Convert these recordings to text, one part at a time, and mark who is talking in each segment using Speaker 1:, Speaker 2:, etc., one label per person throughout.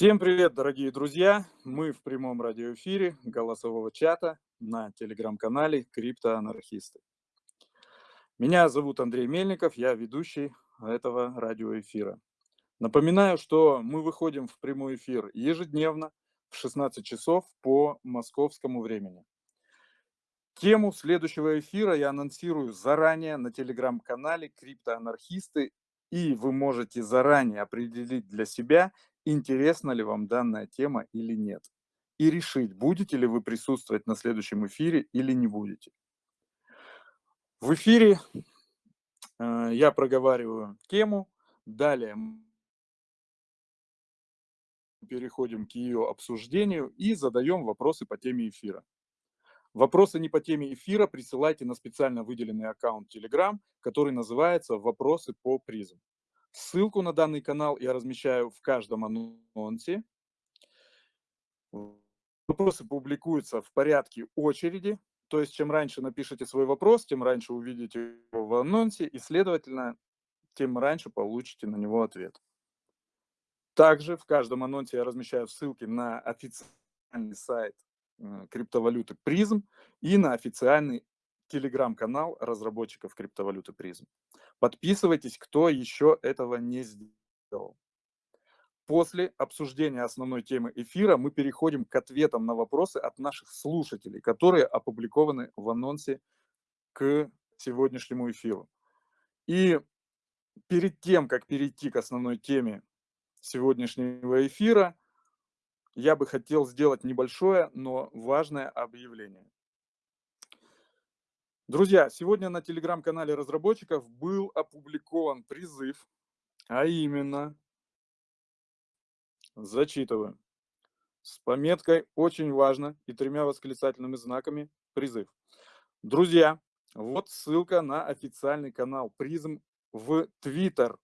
Speaker 1: Всем привет, дорогие друзья! Мы в прямом радиоэфире голосового чата на телеграм-канале «Криптоанархисты». Меня зовут Андрей Мельников, я ведущий этого радиоэфира. Напоминаю, что мы выходим в прямой эфир ежедневно в 16 часов по московскому времени. Тему следующего эфира я анонсирую заранее на телеграм-канале «Криптоанархисты», и вы можете заранее определить для себя, интересна ли вам данная тема или нет. И решить, будете ли вы присутствовать на следующем эфире или не будете. В эфире э, я проговариваю тему, далее переходим к ее обсуждению и задаем вопросы по теме эфира. Вопросы не по теме эфира присылайте на специально выделенный аккаунт Telegram, который называется «Вопросы по призм». Ссылку на данный канал я размещаю в каждом анонсе. Вопросы публикуются в порядке очереди, то есть чем раньше напишите свой вопрос, тем раньше увидите его в анонсе, и, следовательно, тем раньше получите на него ответ. Также в каждом анонсе я размещаю ссылки на официальный сайт криптовалюты Призм и на официальный телеграм-канал разработчиков криптовалюты Призм. Подписывайтесь, кто еще этого не сделал. После обсуждения основной темы эфира мы переходим к ответам на вопросы от наших слушателей, которые опубликованы в анонсе к сегодняшнему эфиру. И перед тем, как перейти к основной теме сегодняшнего эфира, я бы хотел сделать небольшое, но важное объявление. Друзья, сегодня на телеграм-канале разработчиков был опубликован призыв, а именно, зачитываю, с пометкой «Очень важно» и тремя восклицательными знаками призыв. Друзья, вот ссылка на официальный канал Призм в Твиттер.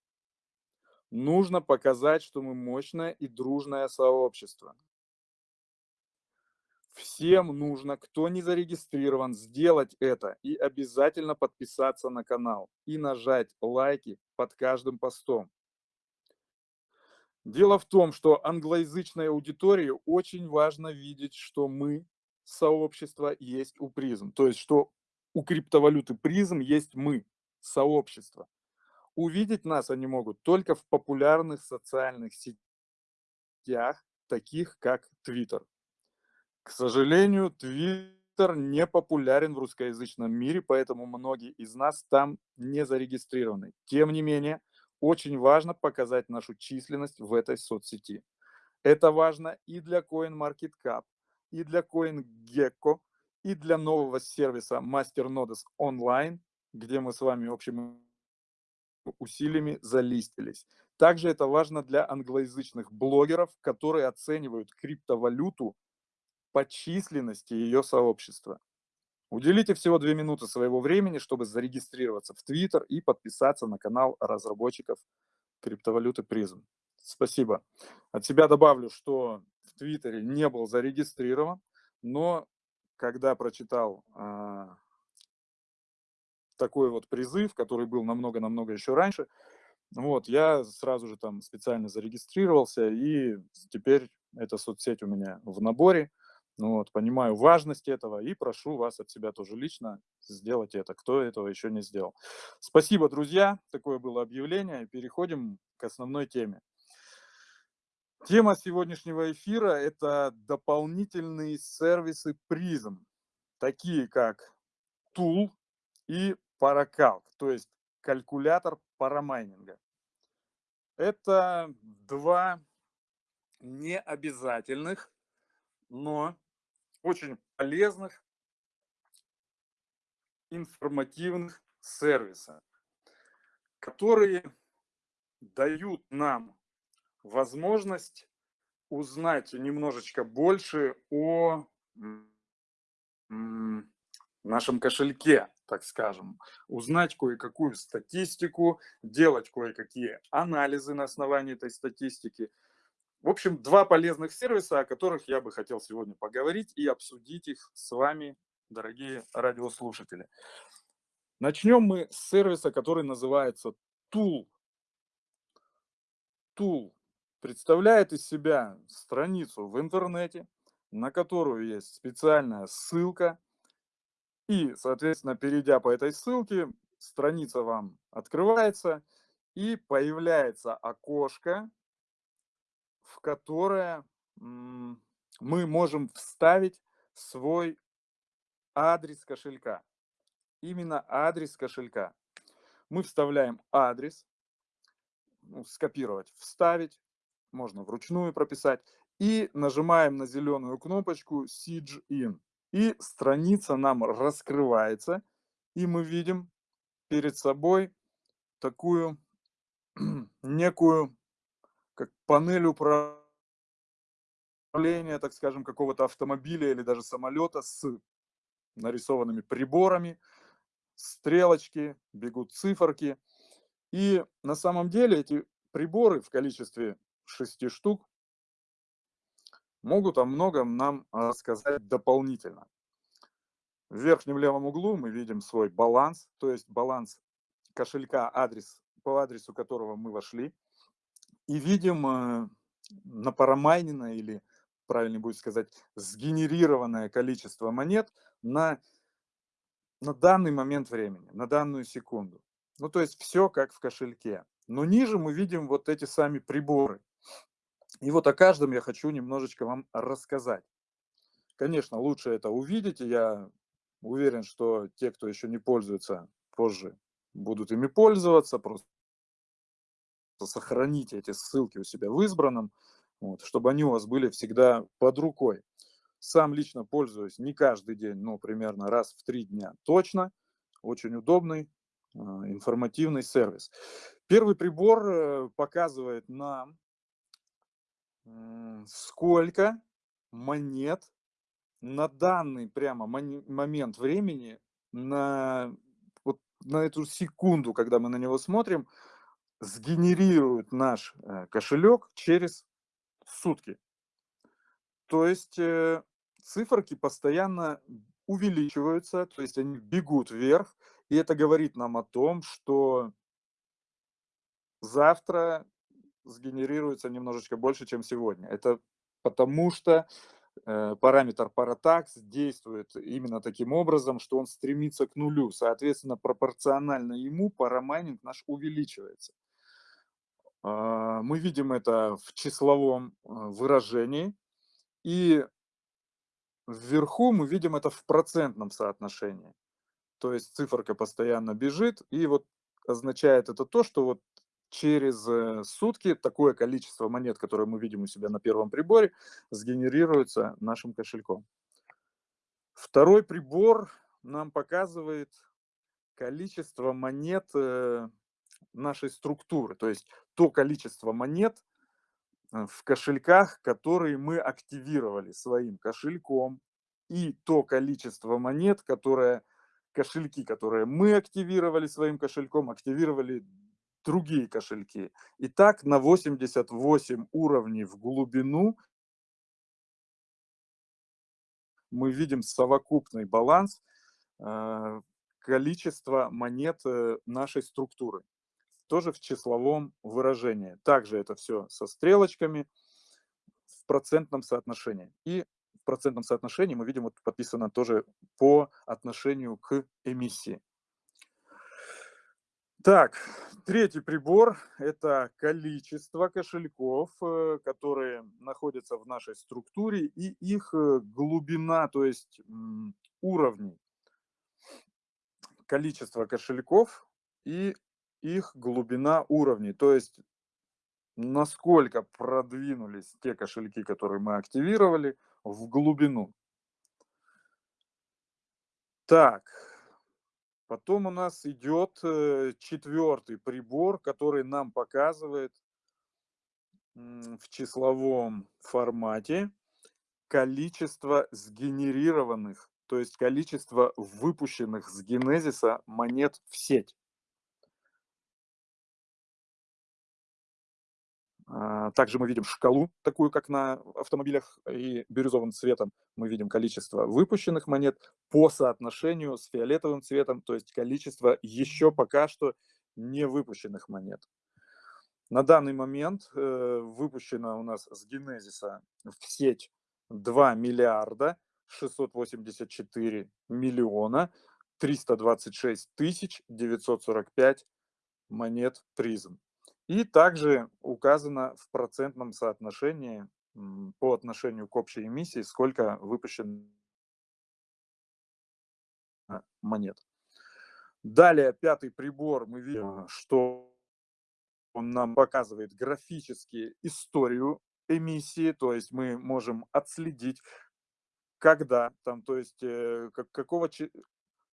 Speaker 1: Нужно показать, что мы мощное и дружное сообщество. Всем нужно, кто не зарегистрирован, сделать это и обязательно подписаться на канал и нажать лайки под каждым постом. Дело в том, что англоязычной аудитории очень важно видеть, что мы, сообщество, есть у призм. То есть, что у криптовалюты призм есть мы, сообщество. Увидеть нас они могут только в популярных социальных сетях, таких как Twitter. К сожалению, Твиттер не популярен в русскоязычном мире, поэтому многие из нас там не зарегистрированы. Тем не менее, очень важно показать нашу численность в этой соцсети. Это важно и для CoinMarketCap, и для CoinGecko, и для нового сервиса MasterNodes Online, где мы с вами общими усилиями залистились. Также это важно для англоязычных блогеров, которые оценивают криптовалюту по численности ее сообщества. Уделите всего две минуты своего времени, чтобы зарегистрироваться в Twitter и подписаться на канал разработчиков криптовалюты Призм. Спасибо. От себя добавлю, что в Твиттере не был зарегистрирован, но когда прочитал э, такой вот призыв, который был намного-намного еще раньше, вот, я сразу же там специально зарегистрировался, и теперь эта соцсеть у меня в наборе. Ну вот, понимаю важность этого и прошу вас от себя тоже лично сделать это, кто этого еще не сделал. Спасибо, друзья. Такое было объявление. Переходим к основной теме. Тема сегодняшнего эфира – это дополнительные сервисы призм, такие как Tool и Paracalc, то есть калькулятор парамайнинга. Это два необязательных, но очень полезных, информативных сервиса, которые дают нам возможность узнать немножечко больше о нашем кошельке, так скажем, узнать кое-какую статистику, делать кое-какие анализы на основании этой статистики – в общем, два полезных сервиса, о которых я бы хотел сегодня поговорить и обсудить их с вами, дорогие радиослушатели. Начнем мы с сервиса, который называется Tool. Tool. представляет из себя страницу в интернете, на которую есть специальная ссылка. И, соответственно, перейдя по этой ссылке, страница вам открывается, и появляется окошко, в которое мы можем вставить свой адрес кошелька. Именно адрес кошелька. Мы вставляем адрес, ну, скопировать, вставить, можно вручную прописать, и нажимаем на зеленую кнопочку Siege In. И страница нам раскрывается, и мы видим перед собой такую некую как панель управления, так скажем, какого-то автомобиля или даже самолета с нарисованными приборами, стрелочки, бегут циферки. И на самом деле эти приборы в количестве шести штук могут о многом нам рассказать дополнительно. В верхнем левом углу мы видим свой баланс, то есть баланс кошелька, адрес, по адресу которого мы вошли. И видим напарамайненное или, правильно будет сказать, сгенерированное количество монет на на данный момент времени, на данную секунду. Ну, то есть все как в кошельке. Но ниже мы видим вот эти сами приборы. И вот о каждом я хочу немножечко вам рассказать. Конечно, лучше это увидеть, и я уверен, что те, кто еще не пользуется, позже будут ими пользоваться, просто сохраните эти ссылки у себя в избранном, вот, чтобы они у вас были всегда под рукой. Сам лично пользуюсь не каждый день, но примерно раз в три дня точно. Очень удобный, а, информативный сервис. Первый прибор э, показывает нам, сколько монет на данный прямо момент времени, на, вот на эту секунду, когда мы на него смотрим, сгенерирует наш э, кошелек через сутки. То есть э, циферки постоянно увеличиваются, то есть они бегут вверх, и это говорит нам о том, что завтра сгенерируется немножечко больше, чем сегодня. Это потому что э, параметр Paratax действует именно таким образом, что он стремится к нулю. Соответственно, пропорционально ему парамайнинг наш увеличивается. Э, мы видим это в числовом э, выражении. И Вверху мы видим это в процентном соотношении. То есть циферка постоянно бежит, и вот означает это то, что вот через э, сутки такое количество монет, которое мы видим у себя на первом приборе, сгенерируется нашим кошельком. Второй прибор нам показывает количество монет э, нашей структуры, то есть то количество монет, Э, в кошельках, которые мы активировали своим кошельком, и то количество монет, которое кошельки, которые мы активировали своим кошельком, активировали другие кошельки. И так на 88 уровней в глубину мы видим совокупный баланс э, количества монет э, нашей структуры тоже в числовом выражении. Также это все со стрелочками в процентном соотношении. И в процентном соотношении мы видим, вот подписано тоже по отношению к эмиссии. Так, третий прибор – это количество кошельков, э, которые находятся в нашей структуре, и их э, глубина, то есть уровни. Количество кошельков и их глубина уровней, то есть насколько продвинулись те кошельки, которые мы активировали, в глубину. Так, потом у нас идет э, четвертый прибор, который нам показывает в числовом формате количество сгенерированных, то есть количество выпущенных с генезиса монет в сеть. Также мы видим шкалу, такую как на автомобилях, и бирюзовым цветом мы видим количество выпущенных монет по соотношению с фиолетовым цветом, то есть количество еще пока что не выпущенных монет. На данный момент э, выпущено у нас с генезиса в сеть 2 миллиарда 684 миллиона 326 тысяч 945 монет призм. И также указано в процентном соотношении по отношению к общей эмиссии, сколько выпущено монет. Далее, пятый прибор, мы видим, что он нам показывает графически историю эмиссии, то есть мы можем отследить, когда, там, то есть э, какого,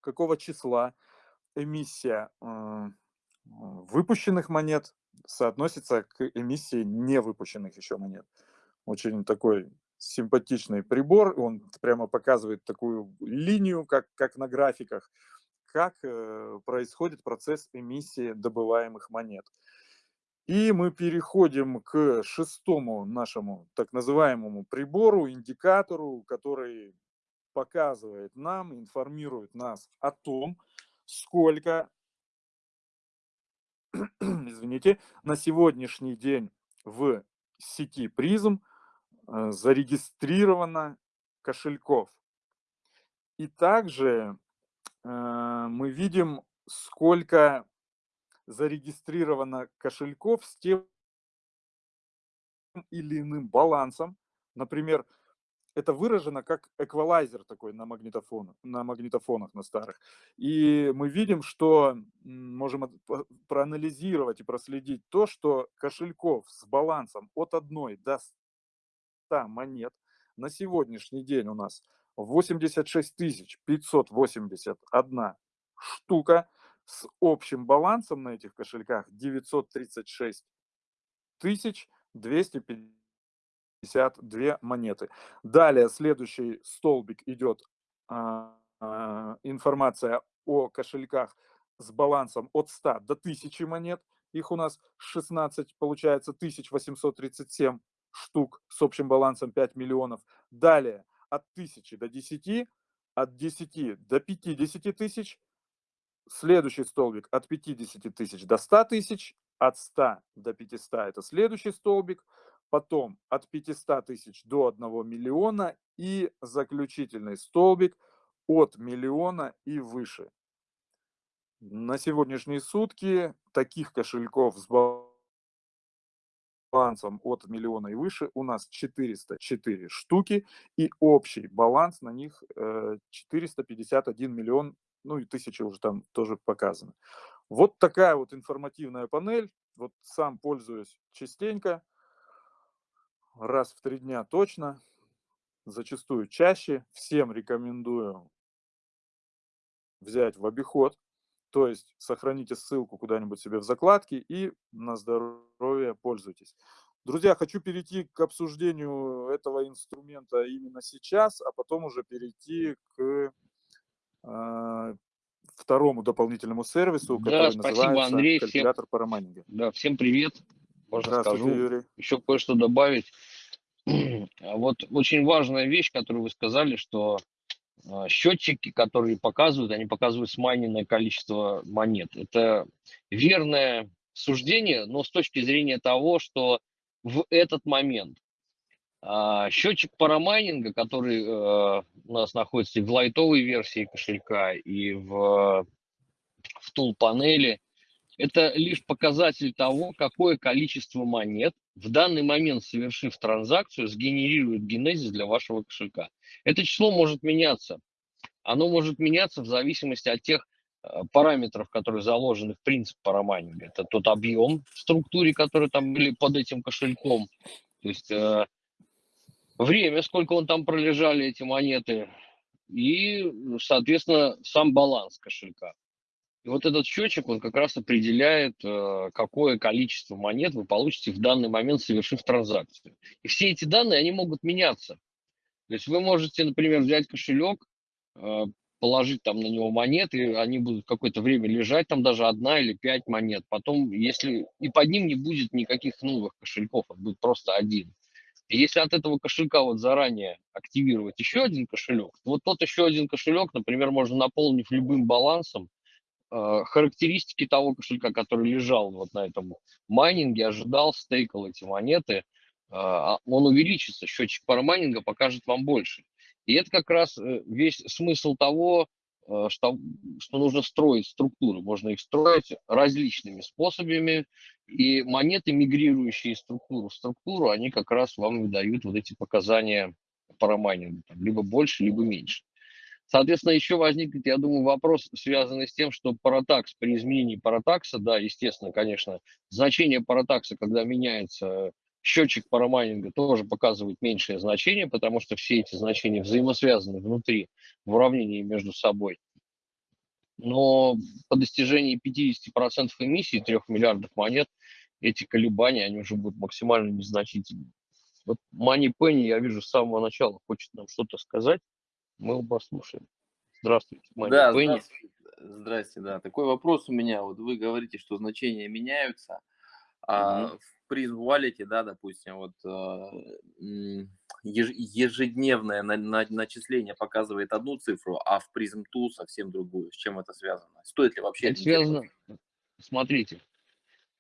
Speaker 1: какого числа эмиссия э, выпущенных монет соотносится к эмиссии невыпущенных еще монет. Очень такой симпатичный прибор, он прямо показывает такую линию, как, как на графиках, как э, происходит процесс эмиссии добываемых монет. И мы переходим к шестому нашему так называемому прибору, индикатору, который показывает нам, информирует нас о том, сколько, извините, на сегодняшний день в сети призм э, зарегистрировано кошельков. И также э, мы видим, сколько зарегистрировано кошельков с тем или иным балансом. Например, это выражено как эквалайзер такой на, магнитофон, на магнитофонах на старых. И мы видим, что можем проанализировать и проследить то, что кошельков с балансом от 1 до 100 монет на сегодняшний день у нас 86 581 штука с общим балансом на этих кошельках 936 250 52 монеты. Далее следующий столбик идет а, а, информация о кошельках с балансом от 100 до 1000 монет. Их у нас 16, получается 1837 штук с общим балансом 5 миллионов. Далее от 1000 до 10, от 10 до 50 тысяч. Следующий столбик от 50 тысяч до 100 тысяч, от 100 до 500 – это следующий столбик – потом от 500 тысяч до 1 миллиона и заключительный столбик от миллиона и выше. На сегодняшние сутки таких кошельков с балансом от миллиона и выше у нас 404 штуки, и общий баланс на них 451 э, миллион ну и тысячи уже там тоже показаны. Вот такая вот информативная панель. Вот сам пользуюсь частенько, раз в три дня точно, зачастую чаще. Всем рекомендую взять в обиход, то есть сохраните ссылку куда-нибудь себе в закладке и на здоровье пользуйтесь. Друзья, хочу перейти к обсуждению этого инструмента именно сейчас, а потом уже перейти к а, второму дополнительному сервису,
Speaker 2: да,
Speaker 1: который
Speaker 2: спасибо,
Speaker 1: называется
Speaker 2: Андрей.
Speaker 1: калькулятор всем, парамайнинга.
Speaker 2: Да, всем привет. Можно скажу.
Speaker 1: Юрий.
Speaker 2: Еще кое-что добавить. Вот очень важная вещь, которую вы сказали, что а, счетчики, которые показывают, они показывают смайненное количество монет. Это верное суждение, но с точки зрения того, что в этот момент а, счетчик парамайнинга, который у нас находится и в лайтовой версии кошелька, и в, в тул панели, это лишь показатель того, какое количество монет в данный момент, совершив транзакцию, сгенерирует генезис для вашего кошелька. Это число может меняться. Оно может меняться в зависимости от тех э, параметров, которые заложены в принцип парамайнинга. Это тот объем в структуре, который там были под этим кошельком. То есть э, время, сколько он там пролежали, эти монеты, и, соответственно, сам баланс кошелька. И вот этот счетчик, он как раз определяет, э, какое количество монет вы получите в данный момент, совершив транзакцию. И все эти данные, они могут меняться. То есть вы можете, например, взять кошелек, э, положить там на него монеты, они будут какое-то время лежать, там даже одна или пять монет. Потом, если и под ним не будет никаких новых кошельков, а будет просто один. И если от этого кошелька вот заранее активировать еще один кошелек, вот тот еще один кошелек, например, можно наполнив любым балансом, характеристики того кошелька, который лежал вот на этом майнинге, ожидал, стейкал эти монеты, э, он увеличится, счетчик парамайнинга покажет вам больше. И это как раз э, весь смысл того, э, что, что нужно строить структуры. Можно их строить различными способами, и монеты, мигрирующие из структуры в структуру, они как раз вам выдают вот эти показания парамайнинга, либо больше, либо меньше. Соответственно, еще возникнет, я думаю, вопрос, связанный с тем, что паратакс при изменении паратакса, да, естественно, конечно, значение паратакса, когда меняется счетчик парамайнинга, тоже показывает меньшее значение, потому что все эти значения взаимосвязаны внутри в уравнении между собой. Но по достижении 50% эмиссии 3 миллиардов монет эти колебания, они уже будут максимально незначительны. Вот Мани Пенни, я вижу, с самого начала хочет нам что-то сказать. Мы его послушаем. Здравствуйте,
Speaker 3: Мани да, Пенни. Здравствуйте. здрасте, да. Такой вопрос у меня. Вот вы говорите, что значения меняются. А в Wallet, да, допустим, вот а, ежедневное начисление показывает одну цифру, а в Prism 2 совсем другую. С чем это связано? Стоит ли вообще?
Speaker 2: Это связано, смотрите,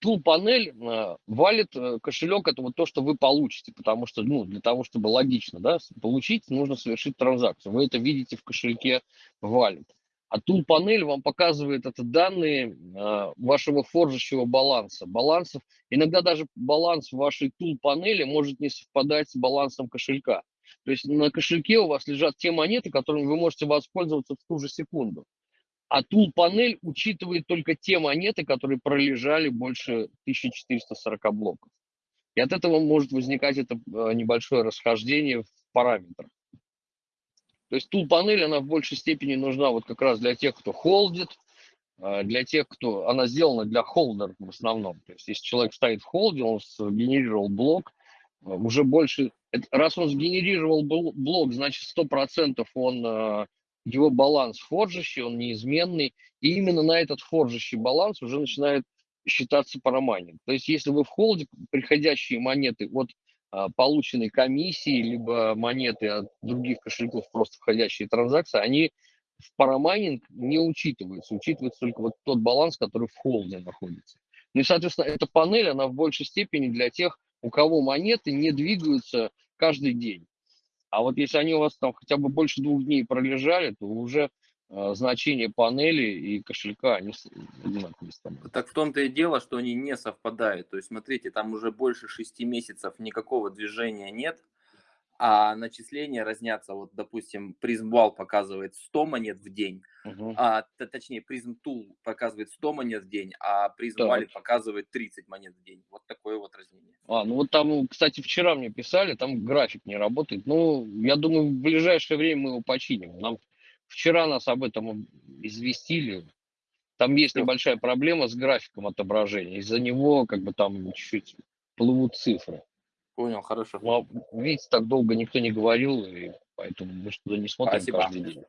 Speaker 2: Tool панель э, валит э, кошелек, это вот то, что вы получите, потому что, ну, для того, чтобы логично, да, получить, нужно совершить транзакцию. Вы это видите в кошельке валит. А Tool панель вам показывает это данные э, вашего форжащего баланса. Балансов, иногда даже баланс вашей Tool панели может не совпадать с балансом кошелька. То есть на кошельке у вас лежат те монеты, которыми вы можете воспользоваться в ту же секунду. А Tool панель учитывает только те монеты, которые пролежали больше 1440 блоков. И от этого может возникать это э, небольшое расхождение в параметрах. То есть Tool панель, она в большей степени нужна вот как раз для тех, кто холдит, э, для тех, кто... Она сделана для холдеров в основном. То есть если человек стоит в холде, он сгенерировал блок, э, уже больше... Раз он сгенерировал блок, значит 100% он его баланс форжащий, он неизменный, и именно на этот форжащий баланс уже начинает считаться парамайнинг. То есть если вы в холде приходящие монеты от а, полученной комиссии, либо монеты от других кошельков, просто входящие транзакции, они в парамайнинг не учитываются. Учитывается только вот тот баланс, который в холде находится. Ну и, соответственно, эта панель, она в большей степени для тех, у кого монеты не двигаются каждый день. А вот если они у вас там хотя бы больше двух дней пролежали, то уже э, значение панели и кошелька, они одинаковые становятся.
Speaker 3: Так в том-то и дело, что они не совпадают. То есть, смотрите, там уже больше шести месяцев никакого движения нет, а начисления разнятся. Вот, допустим, призмбал показывает 100 монет в день, угу. а, точнее, призм тул показывает 100 монет в день, а призм Wallet показывает 30 монет в день. Вот такое вот разнение.
Speaker 2: А, ну вот там, кстати, вчера мне писали, там график не работает. Ну, я думаю, в ближайшее время мы его починим. Нам вчера нас об этом известили. Там есть небольшая проблема с графиком отображения. Из-за него как бы там чуть-чуть плывут цифры.
Speaker 3: Понял, хорошо.
Speaker 2: Но, видите, так долго никто не говорил, и поэтому мы что-то не смотрим Спасибо. каждый день.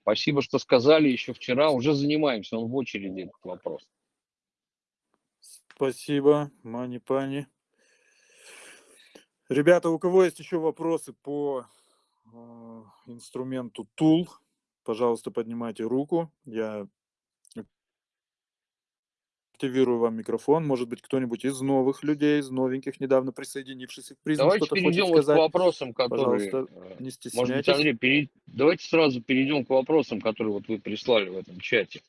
Speaker 2: Спасибо, что сказали еще вчера. Уже занимаемся, он в очереди этот вопрос.
Speaker 1: Спасибо, Мани Пани. Ребята, у кого есть еще вопросы по э, инструменту Tool, пожалуйста, поднимайте руку. Я активирую вам микрофон. Может быть, кто-нибудь из новых людей, из новеньких, недавно присоединившихся к призму,
Speaker 2: Давайте перейдем вот к вопросам, которые... Пожалуйста, э, не стесняйтесь. Может быть, Андрей, перей... давайте сразу перейдем к вопросам, которые вот вы прислали в этом чате.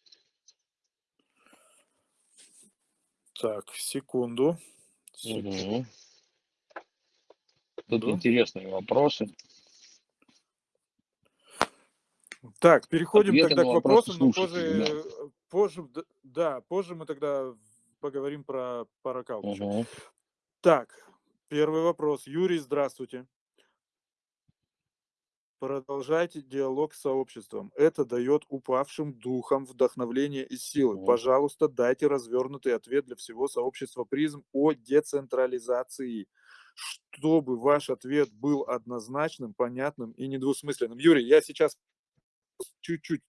Speaker 1: Так, секунду.
Speaker 2: секунду. Угу. Тут да. интересные вопросы.
Speaker 1: Так, переходим Ответы тогда к вопросам, но позже, да. Позже, да, позже мы тогда поговорим про паракал. Угу. Так, первый вопрос. Юрий, здравствуйте. Продолжайте диалог с сообществом. Это дает упавшим духом вдохновление и силы. Угу. Пожалуйста, дайте развернутый ответ для всего сообщества призм о децентрализации чтобы ваш ответ был однозначным, понятным и недвусмысленным. Юрий, я сейчас чуть-чуть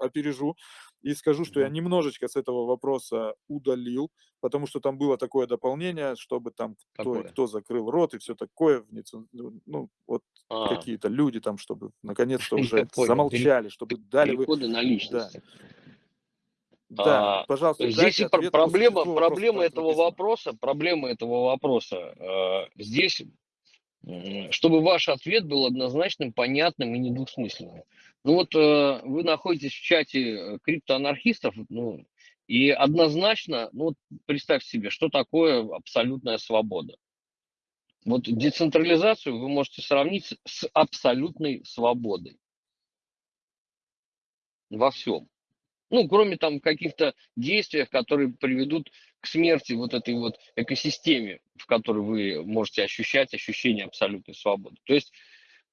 Speaker 1: опережу и скажу, что я немножечко с этого вопроса удалил, потому что там было такое дополнение, чтобы там кто, кто закрыл рот и все такое, ну, вот а. какие-то люди там, чтобы наконец-то уже замолчали, чтобы дали
Speaker 2: вы... на личность. Да. А,
Speaker 1: пожалуйста,
Speaker 2: здесь и
Speaker 1: ответ
Speaker 2: проблема,
Speaker 1: там
Speaker 2: этого
Speaker 1: написано.
Speaker 2: вопроса, проблема этого вопроса. э, Здесь, чтобы ваш ответ был однозначным, понятным и недвусмысленным. Ну вот э, вы находитесь в чате э, криптоанархистов, ну, и однозначно, ну вот представьте себе, что такое абсолютная свобода. Вот децентрализацию вы можете сравнить с абсолютной свободой во всем. Ну, кроме там каких-то действий, которые приведут к смерти вот этой вот экосистеме, в которой вы можете ощущать ощущение абсолютной свободы. То есть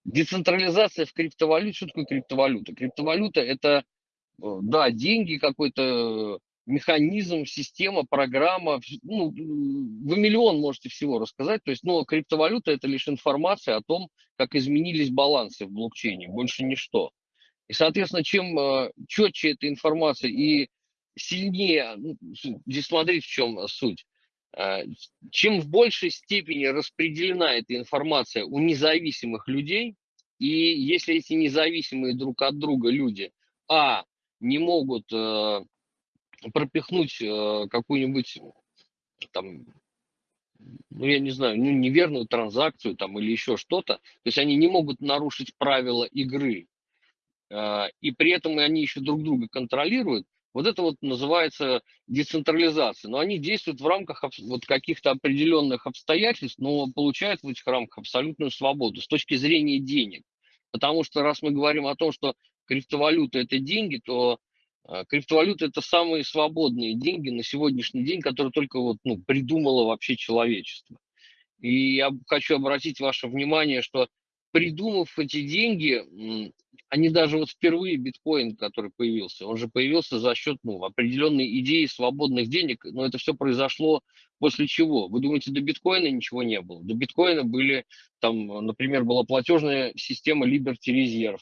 Speaker 2: децентрализация в криптовалюте, что такое криптовалюта? Криптовалюта это, э, да, деньги, какой-то механизм, система, программа, ну, вы миллион можете всего рассказать, то есть, но криптовалюта это лишь информация о том, как изменились балансы в блокчейне, больше ничто. И, соответственно, чем э, четче эта информация и сильнее, ну, здесь смотрите, в чем суть. Э, Чем в большей степени распределена эта информация у независимых людей, и если эти независимые друг от друга люди, а, не могут э, пропихнуть э, какую-нибудь там, ну, я не знаю, ну, неверную транзакцию там или еще что-то, то есть они не могут нарушить правила игры, а, и при этом они еще друг друга контролируют, вот это вот называется децентрализация. Но они действуют в рамках вот каких-то определенных обстоятельств, но получают в этих рамках абсолютную свободу с точки зрения денег. Потому что раз мы говорим о том, что криптовалюта это деньги, то а, криптовалюта это самые свободные деньги на сегодняшний день, которые только вот, ну, придумало вообще человечество. И я хочу обратить ваше внимание, что придумав эти деньги, они даже вот впервые биткоин, который появился, он же появился за счет ну, определенной идеи свободных денег, но это все произошло после чего? Вы думаете, до биткоина ничего не было? До биткоина были, там, например, была платежная система Liberty Reserve,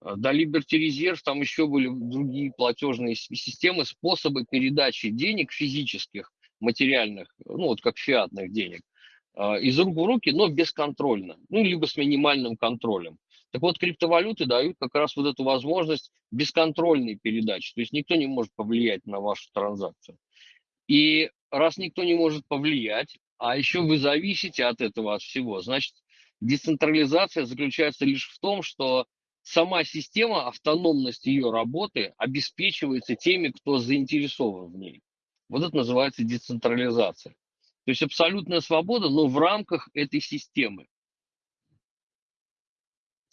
Speaker 2: а, До Liberty Reserve там еще были другие платежные системы, способы передачи денег физических, материальных, ну вот как фиатных денег, а, из рук в руки, но бесконтрольно, ну либо с минимальным контролем. Так вот, криптовалюты дают как раз вот эту возможность бесконтрольной передачи, то есть никто не может повлиять на вашу транзакцию. И раз никто не может повлиять, а еще вы зависите от этого, от всего, значит, децентрализация заключается лишь в том, что сама система, автономность ее работы обеспечивается теми, кто заинтересован в ней. Вот это называется децентрализация. То есть абсолютная свобода, но в рамках этой системы.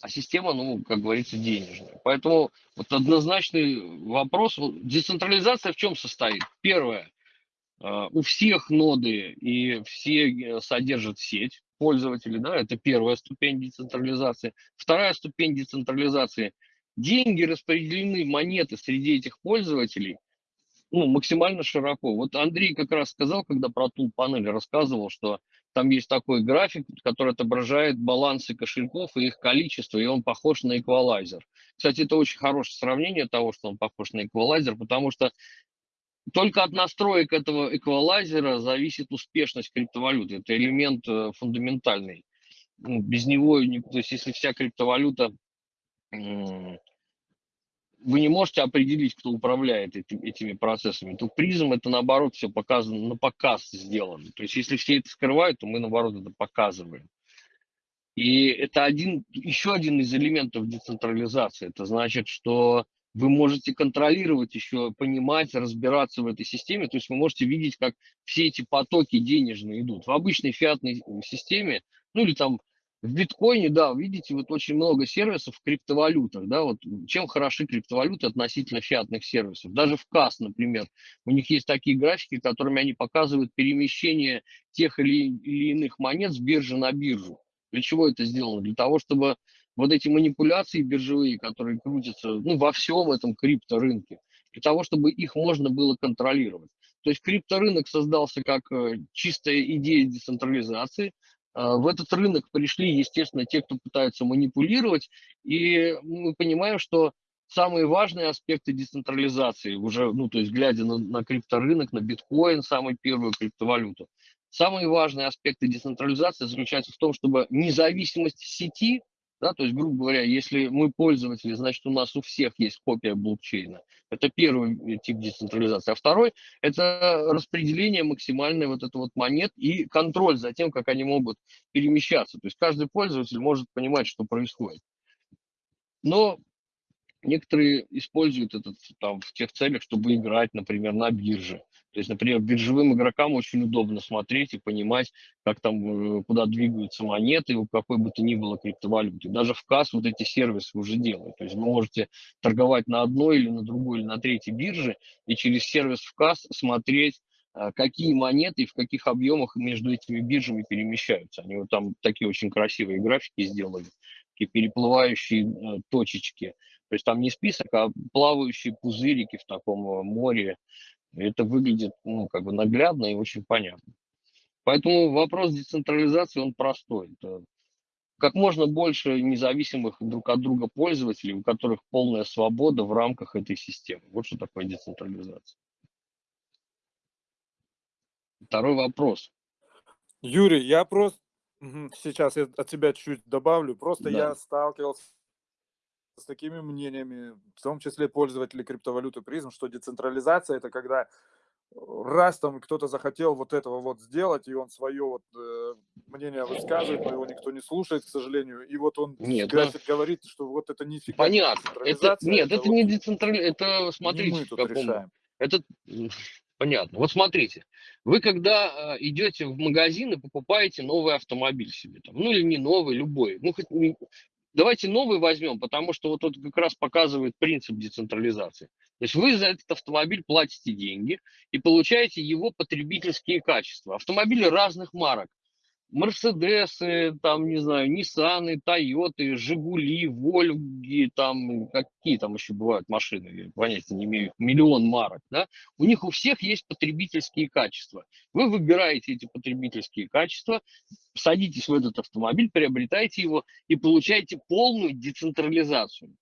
Speaker 2: А система, ну, как говорится, денежная. Поэтому вот однозначный вопрос. Децентрализация в чем состоит? Первое. э, У всех ноды и все э, содержат сеть пользователей, да, это первая ступень децентрализации. Вторая ступень децентрализации. Деньги распределены, монеты среди этих пользователей ну, максимально широко. Вот Андрей как раз сказал, когда про тул панель рассказывал, что там есть такой график, который отображает балансы кошельков и их количество, и он похож на эквалайзер. Кстати, это очень хорошее сравнение того, что он похож на эквалайзер, потому что только от настроек этого эквалайзера зависит успешность криптовалюты. Это элемент э, фундаментальный. Без него, не- то есть если вся криптовалюта вы не можете определить, кто управляет эти- этими процессами, то призм это наоборот все показано, на показ сделано. То есть если все это скрывают, то мы наоборот это показываем. И это один, еще один из элементов децентрализации. Это значит, что вы можете контролировать еще, понимать, разбираться в этой системе. То есть вы можете видеть, как все эти потоки денежные идут. В обычной фиатной системе, ну или там в биткоине, да, видите, вот очень много сервисов в криптовалютах, да, вот чем хороши криптовалюты относительно фиатных сервисов. Даже в КАС, например, у них есть такие графики, которыми они показывают перемещение тех или, или иных монет с биржи на биржу. Для чего это сделано? Для того, чтобы вот эти манипуляции биржевые, которые крутятся ну, во всем этом крипторынке, для того, чтобы их можно было контролировать. То есть крипторынок создался как э, чистая идея децентрализации. А, В этот рынок пришли, естественно, те, кто пытаются манипулировать, и мы понимаем, что самые важные аспекты децентрализации, уже, ну, то есть глядя на, на крипторынок, на биткоин, самую первую криптовалюту, самые важные аспекты децентрализации заключаются в том, чтобы независимость сети Да, то есть, грубо говоря, если мы пользователи, значит, у нас у всех есть копия блокчейна. Это первый э, тип децентрализации. А второй – это распределение максимальной вот это вот монет и контроль за тем, как они могут перемещаться. То есть каждый пользователь может понимать, что происходит. Но некоторые используют это там, в тех целях, чтобы играть, например, на бирже. То есть, например, биржевым игрокам очень удобно смотреть и понимать, как там, э, куда двигаются монеты, у какой бы то ни было криптовалюты. Даже в КАС вот эти сервисы уже делают. То есть вы можете торговать на одной или на другой или на третьей бирже и через сервис в КАС смотреть, э, какие монеты и в каких объемах между этими биржами перемещаются. Они вот там такие очень красивые графики сделали, такие переплывающие э, точечки. То есть там не список, а плавающие пузырики в таком море это выглядит ну, как бы наглядно и очень понятно. Поэтому вопрос децентрализации, он простой. Это как можно больше независимых друг от друга пользователей, у которых полная свобода в рамках этой системы. Вот что такое децентрализация. Второй вопрос.
Speaker 1: Юрий, я просто сейчас я от тебя чуть добавлю. Просто да. я сталкивался с такими мнениями, в том числе пользователи криптовалюты призм, что децентрализация это когда раз там кто-то захотел вот этого вот сделать, и он свое вот э, мнение высказывает, но его никто не слушает, к сожалению, и вот он
Speaker 2: нет,
Speaker 1: график да. говорит, что вот это нифига
Speaker 2: Понятно. Это, нет, это, это вот не децентрализация, это смотрите, не мы тут решаем. Это понятно. Вот смотрите, вы когда э, идете в магазин и покупаете новый автомобиль себе, там, ну или не новый, любой, ну хоть Давайте новый возьмем, потому что вот это как раз показывает принцип децентрализации. То есть вы за этот автомобиль платите деньги и получаете его потребительские качества. Автомобили разных марок. Мерседесы, там, не знаю, Ниссаны, Тойоты, Жигули, Вольги, там, какие там еще бывают машины, я понятия не имею, миллион марок, да, у них у всех есть потребительские качества. Вы выбираете эти потребительские качества, садитесь в этот автомобиль, приобретаете его и получаете полную децентрализацию.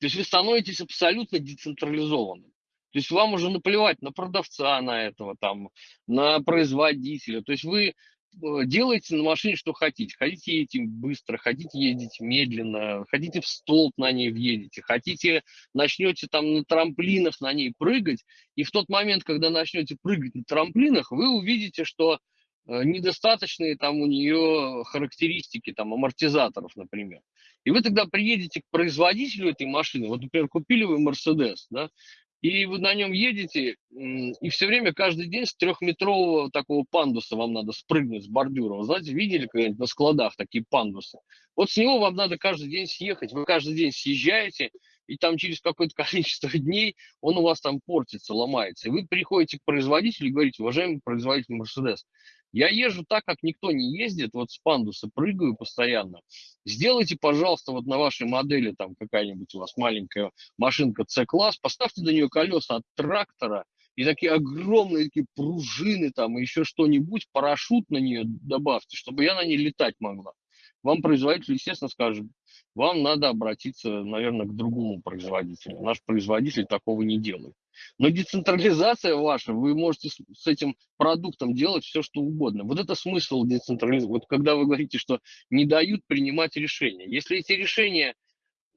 Speaker 2: То есть вы становитесь абсолютно децентрализованным. То есть вам уже наплевать на продавца, на этого, там, на производителя. То есть вы делайте на машине, что хотите. Хотите ездить быстро, хотите ездить медленно, хотите в столб на ней въедете, хотите начнете там на трамплинах на ней прыгать, и в тот момент, когда начнете прыгать на трамплинах, вы увидите, что э, недостаточные там у нее характеристики, там амортизаторов, например. И вы тогда приедете к производителю этой машины, вот, например, купили вы Mercedes, да, и вы на нем едете, и все время, каждый день с трехметрового такого пандуса вам надо спрыгнуть с бордюра. Вы знаете, видели когда-нибудь на складах такие пандусы? Вот с него вам надо каждый день съехать. Вы каждый день съезжаете, и там через какое-то количество дней он у вас там портится, ломается. И вы приходите к производителю и говорите, уважаемый производитель Мерседес, я езжу так, как никто не ездит, вот с пандуса прыгаю постоянно. Сделайте, пожалуйста, вот на вашей модели, там какая-нибудь у вас маленькая машинка C-класс, поставьте до нее колеса от трактора и такие огромные такие пружины там, и еще что-нибудь, парашют на нее добавьте, чтобы я на ней летать могла. Вам производитель, естественно, скажет, вам надо обратиться, наверное, к другому производителю. Наш производитель такого не делает. Но децентрализация ваша, вы можете с этим продуктом делать все, что угодно. Вот это смысл децентрализации. Вот когда вы говорите, что не дают принимать решения. Если эти решения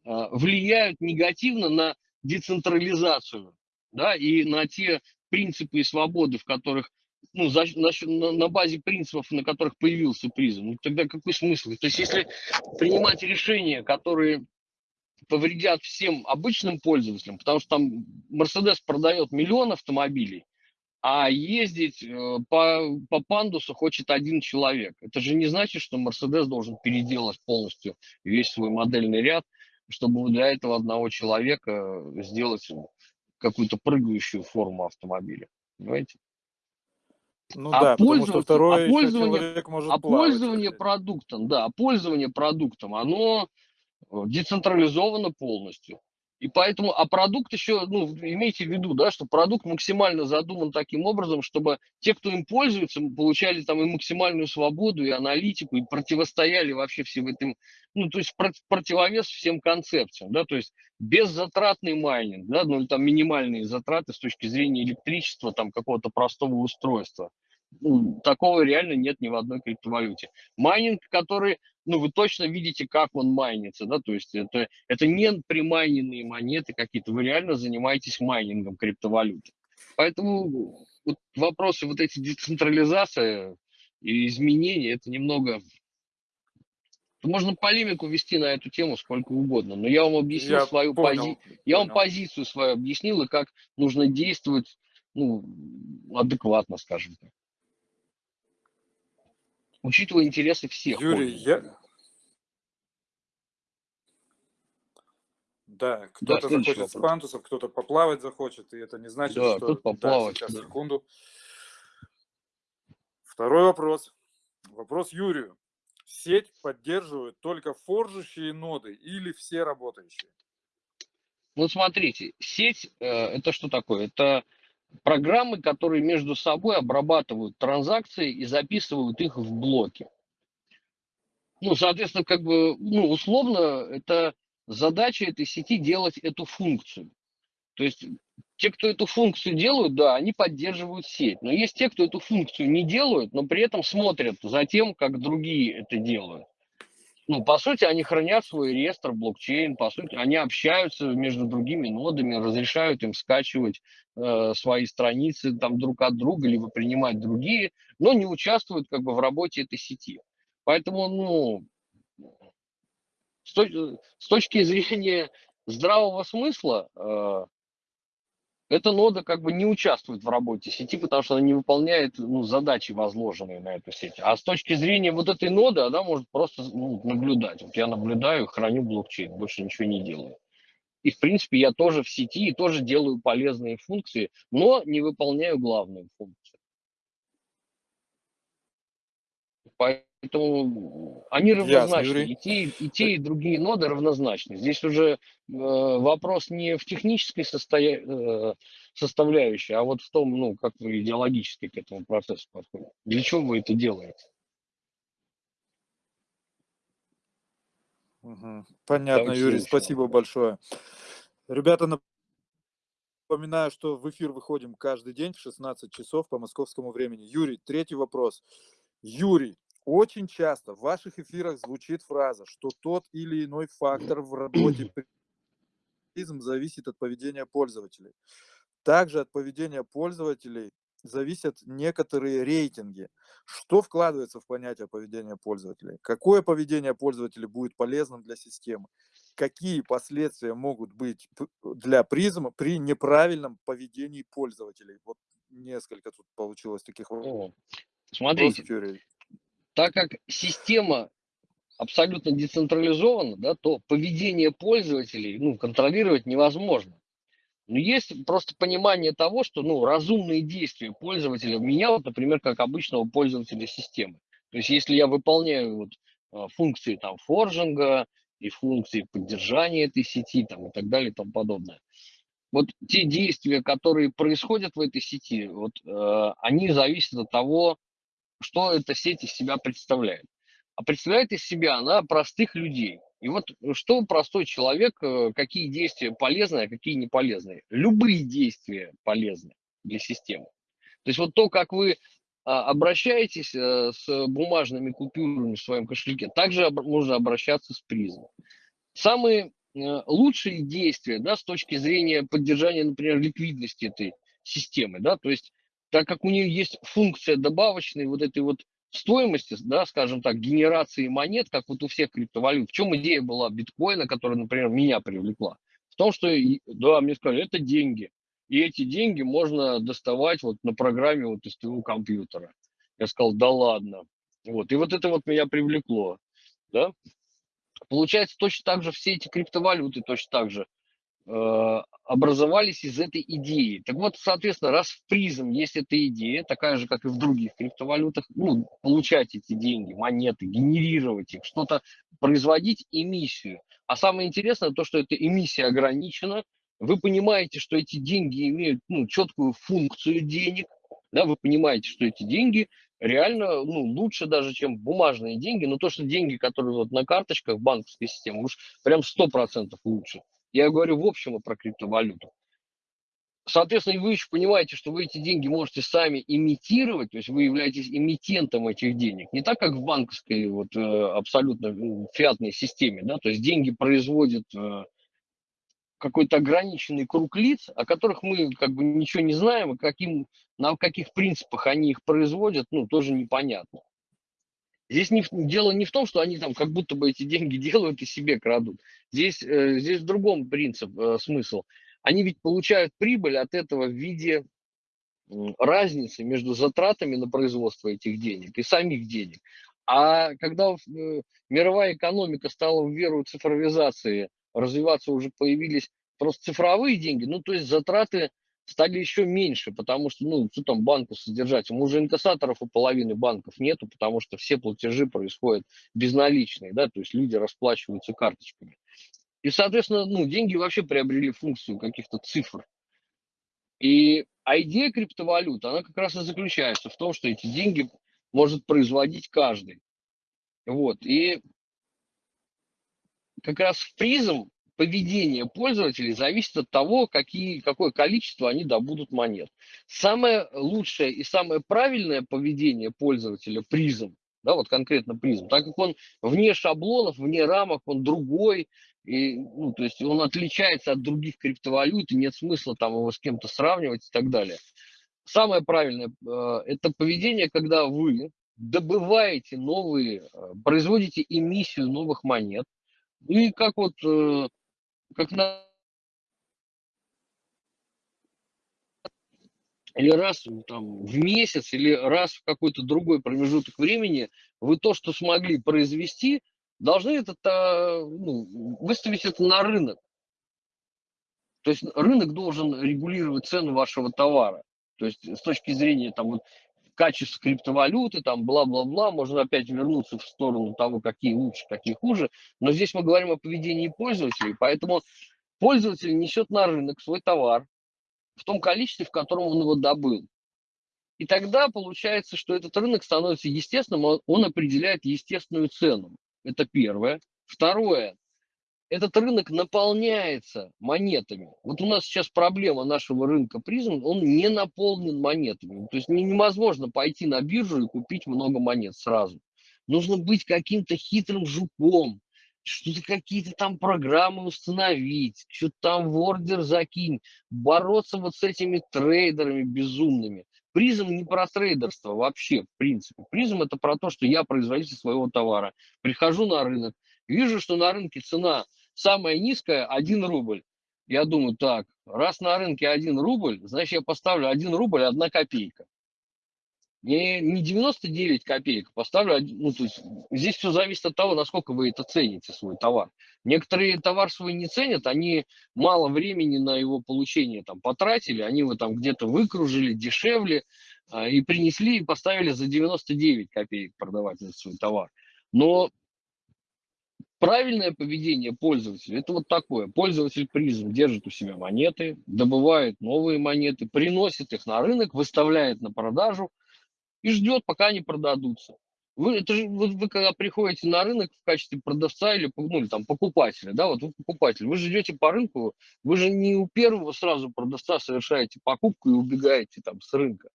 Speaker 2: э, влияют негативно на децентрализацию, да, и на те принципы и свободы, в которых ну, за, на, на базе принципов, на которых появился призм, ну, тогда какой смысл? То есть, если принимать решения, которые повредят всем обычным пользователям, потому что там Mercedes продает миллион автомобилей, а ездить э, по, по пандусу хочет один человек. Это же не значит, что Mercedes должен переделать полностью весь свой модельный ряд, чтобы для этого одного человека сделать какую-то прыгающую форму автомобиля. Понимаете?
Speaker 1: Ну а да, потому что второй
Speaker 2: а пользование,
Speaker 1: человек может
Speaker 2: а пользование продуктом, да, пользование продуктом, оно Э, децентрализовано полностью. И поэтому, а продукт еще, ну, имейте в виду, да, что продукт максимально задуман таким образом, чтобы те, кто им пользуется, получали там и максимальную свободу, и аналитику, и противостояли вообще всем этим, ну, то есть противовес всем концепциям, да, то есть беззатратный майнинг, да, ну, там минимальные затраты с точки зрения электричества, там, какого-то простого устройства, ну, такого реально нет ни в одной криптовалюте. Майнинг, который, ну, вы точно видите, как он майнится, да, то есть это, это не примайненные монеты какие-то, вы реально занимаетесь майнингом криптовалюты. Поэтому вот вопросы вот эти децентрализация и изменения, это немного... Можно полемику вести на эту тему сколько угодно, но я вам объяснил
Speaker 1: Я
Speaker 2: свою позицию, я вам
Speaker 1: понял.
Speaker 2: позицию свою объяснил и как нужно действовать, ну, адекватно, скажем так. Учитывая интересы всех
Speaker 1: Юрий, я... Да,
Speaker 2: Да,
Speaker 1: кто-то
Speaker 2: следующий
Speaker 1: захочет с
Speaker 2: вопрос.
Speaker 1: пантусов, кто-то поплавать захочет, и это не значит,
Speaker 2: Да,
Speaker 1: что... Да,
Speaker 2: поплавать,
Speaker 1: сейчас,
Speaker 2: да.
Speaker 1: секунду. Второй вопрос. Вопрос Юрию. Сеть поддерживает только форжащие ноды или все работающие?
Speaker 2: Ну, смотрите, сеть э, это что такое? Это программы, которые между собой обрабатывают транзакции и записывают их в блоки. Ну, соответственно, как бы, ну, условно, это задача этой сети делать эту функцию. То есть те, кто эту функцию делают, да, они поддерживают сеть. Но есть те, кто эту функцию не делают, но при этом смотрят за тем, как другие это делают. Ну, по сути, они хранят свой реестр блокчейн, по сути, они общаются между другими нодами, разрешают им скачивать э, свои страницы там друг от друга, либо принимать другие, но не участвуют как бы в работе этой сети. Поэтому, ну, с, точ- с точки зрения здравого смысла, э, эта нода как бы не участвует в работе сети, потому что она не выполняет ну, задачи, возложенные на эту сеть. А с точки зрения вот этой ноды, она может просто ну, наблюдать. Вот я наблюдаю, храню блокчейн, больше ничего не делаю. И, в принципе, я тоже в сети и тоже делаю полезные функции, но не выполняю главную функцию. Поэтому они равнозначны. И те, и те, и другие ноды равнозначны. Здесь уже э, вопрос не в технической состоя... э, составляющей, а вот в том, ну, как вы идеологически к этому процессу подходите. Для чего вы это делаете?
Speaker 1: Мгм. Понятно,
Speaker 2: Давайте
Speaker 1: Юрий, спасибо большое. Ребята, напоминаю, что в эфир выходим каждый день в 16 часов по московскому времени. Юрий, третий вопрос. Юрий, очень часто в ваших эфирах звучит фраза, что тот или иной фактор в работе призм зависит от поведения пользователей. Также от поведения пользователей зависят некоторые рейтинги. Что вкладывается в понятие поведения пользователей? Какое поведение пользователей будет полезным для системы? Какие последствия могут быть для призма при неправильном поведении пользователей? Вот несколько тут получилось таких вопросов,
Speaker 2: Смотрите. Так как система абсолютно децентрализована, да, то поведение пользователей ну, контролировать невозможно. Но есть просто понимание того, что ну, разумные действия пользователя меня, вот, например, как обычного пользователя системы. То есть если я выполняю вот, а, функции там, форжинга и функции поддержания этой сети там, и так далее и тому подобное, вот те действия, которые происходят в этой сети, вот, э, они зависят от того, что эта сеть из себя представляет. А представляет из себя она простых людей. И вот э, что простой человек, э, какие действия полезные, а какие не полезные. Любые действия полезны для системы. То есть вот то, как вы а, обращаетесь э, с бумажными купюрами в своем кошельке, также можно обращаться с призмом. Самые лучшие действия да, с точки зрения поддержания, например, ликвидности этой системы, да, то есть так как у нее есть функция добавочной вот этой вот стоимости, да, скажем так, генерации монет, как вот у всех криптовалют. В чем идея была биткоина, которая, например, меня привлекла? В том, что, да, мне сказали, это деньги. И эти деньги можно доставать вот на программе вот из твоего компьютера. Я сказал, да ладно. Вот. И вот это вот меня привлекло. Да? Получается, точно так же все эти криптовалюты точно так же образовались из этой идеи. Так вот, соответственно, раз в призм есть эта идея, такая же, как и в других криптовалютах, ну, получать эти деньги, монеты, генерировать их, что-то производить эмиссию. А самое интересное то, что эта эмиссия ограничена, вы понимаете, что эти деньги имеют ну, четкую функцию денег, да, вы понимаете, что эти деньги реально ну, лучше даже, чем бумажные деньги, но то, что деньги, которые вот на карточках банковской системы, уж прям 100% лучше. Я говорю в общем про криптовалюту. Соответственно, вы еще понимаете, что вы эти деньги можете сами имитировать, то есть вы являетесь эмитентом этих денег. Не так, как в банковской вот, э, абсолютно фиатной системе, да, то есть деньги производят э, какой-то ограниченный круг лиц, о которых мы как бы ничего не знаем, и каким, на каких принципах они их производят, ну, тоже непонятно. Здесь не, дело не в том, что они там как будто бы эти деньги делают и себе крадут. Здесь, э, здесь в другом принцип, э, смысл они ведь получают прибыль от этого в виде разницы между затратами на производство этих денег и самих денег. А когда э, мировая экономика стала в веру цифровизации развиваться, уже появились просто цифровые деньги, ну, то есть затраты стали еще меньше, потому что, ну, что там банку содержать? Уже инкассаторов у половины банков нету, потому что все платежи происходят безналичные, да, то есть люди расплачиваются карточками. И, соответственно, ну, деньги вообще приобрели функцию каких-то цифр. И а идея криптовалют, она как раз и заключается в том, что эти деньги может производить каждый. Вот. И как раз в призм поведение пользователей зависит от того, какие, какое количество они добудут монет. Самое лучшее и самое правильное поведение пользователя призм, да, вот конкретно призм, так как он вне шаблонов, вне рамок, он другой, и, ну, то есть он отличается от других криптовалют, и нет смысла там его с кем-то сравнивать и так далее. Самое правильное э, это поведение, когда вы добываете новые, э, производите эмиссию новых монет, и как вот, э, как на или раз там, в месяц, или раз в какой-то другой промежуток времени вы то, что смогли произвести, должны это ну, выставить это на рынок. То есть рынок должен регулировать цену вашего товара. То есть с точки зрения там, вот, качества криптовалюты, там бла-бла-бла, можно опять вернуться в сторону того, какие лучше, какие хуже. Но здесь мы говорим о поведении пользователей, поэтому пользователь несет на рынок свой товар в том количестве, в котором он его добыл. И тогда получается, что этот рынок становится естественным, он определяет естественную цену. Это первое. Второе. Этот рынок наполняется монетами. Вот у нас сейчас проблема нашего рынка призм, он не наполнен монетами. То есть невозможно пойти на биржу и купить много монет сразу. Нужно быть каким-то хитрым жуком, что-то какие-то там программы установить, что-то там в ордер закинь, бороться вот с этими трейдерами безумными. Призм не про трейдерство вообще, в принципе. Призм это про то, что я производитель своего товара. Прихожу на рынок, вижу, что на рынке цена самая низкая 1 рубль. Я думаю, так, раз на рынке 1 рубль, значит я поставлю 1 рубль 1 копейка не, не 99 копеек, поставлю, ну, то есть здесь все зависит от того, насколько вы это цените, свой товар. Некоторые товар свой не ценят, они мало времени на его получение там потратили, они его там где-то выкружили дешевле а, и принесли и поставили за 99 копеек продавать этот свой товар. Но правильное поведение пользователя это вот такое. Пользователь призм держит у себя монеты, добывает новые монеты, приносит их на рынок, выставляет на продажу – и ждет, пока они продадутся. Вы, это же, вот вы когда приходите на рынок в качестве продавца или, ну, или там покупателя, да, вот вы покупатель, вы же идете по рынку, вы же не у первого сразу продавца совершаете покупку и убегаете там с рынка.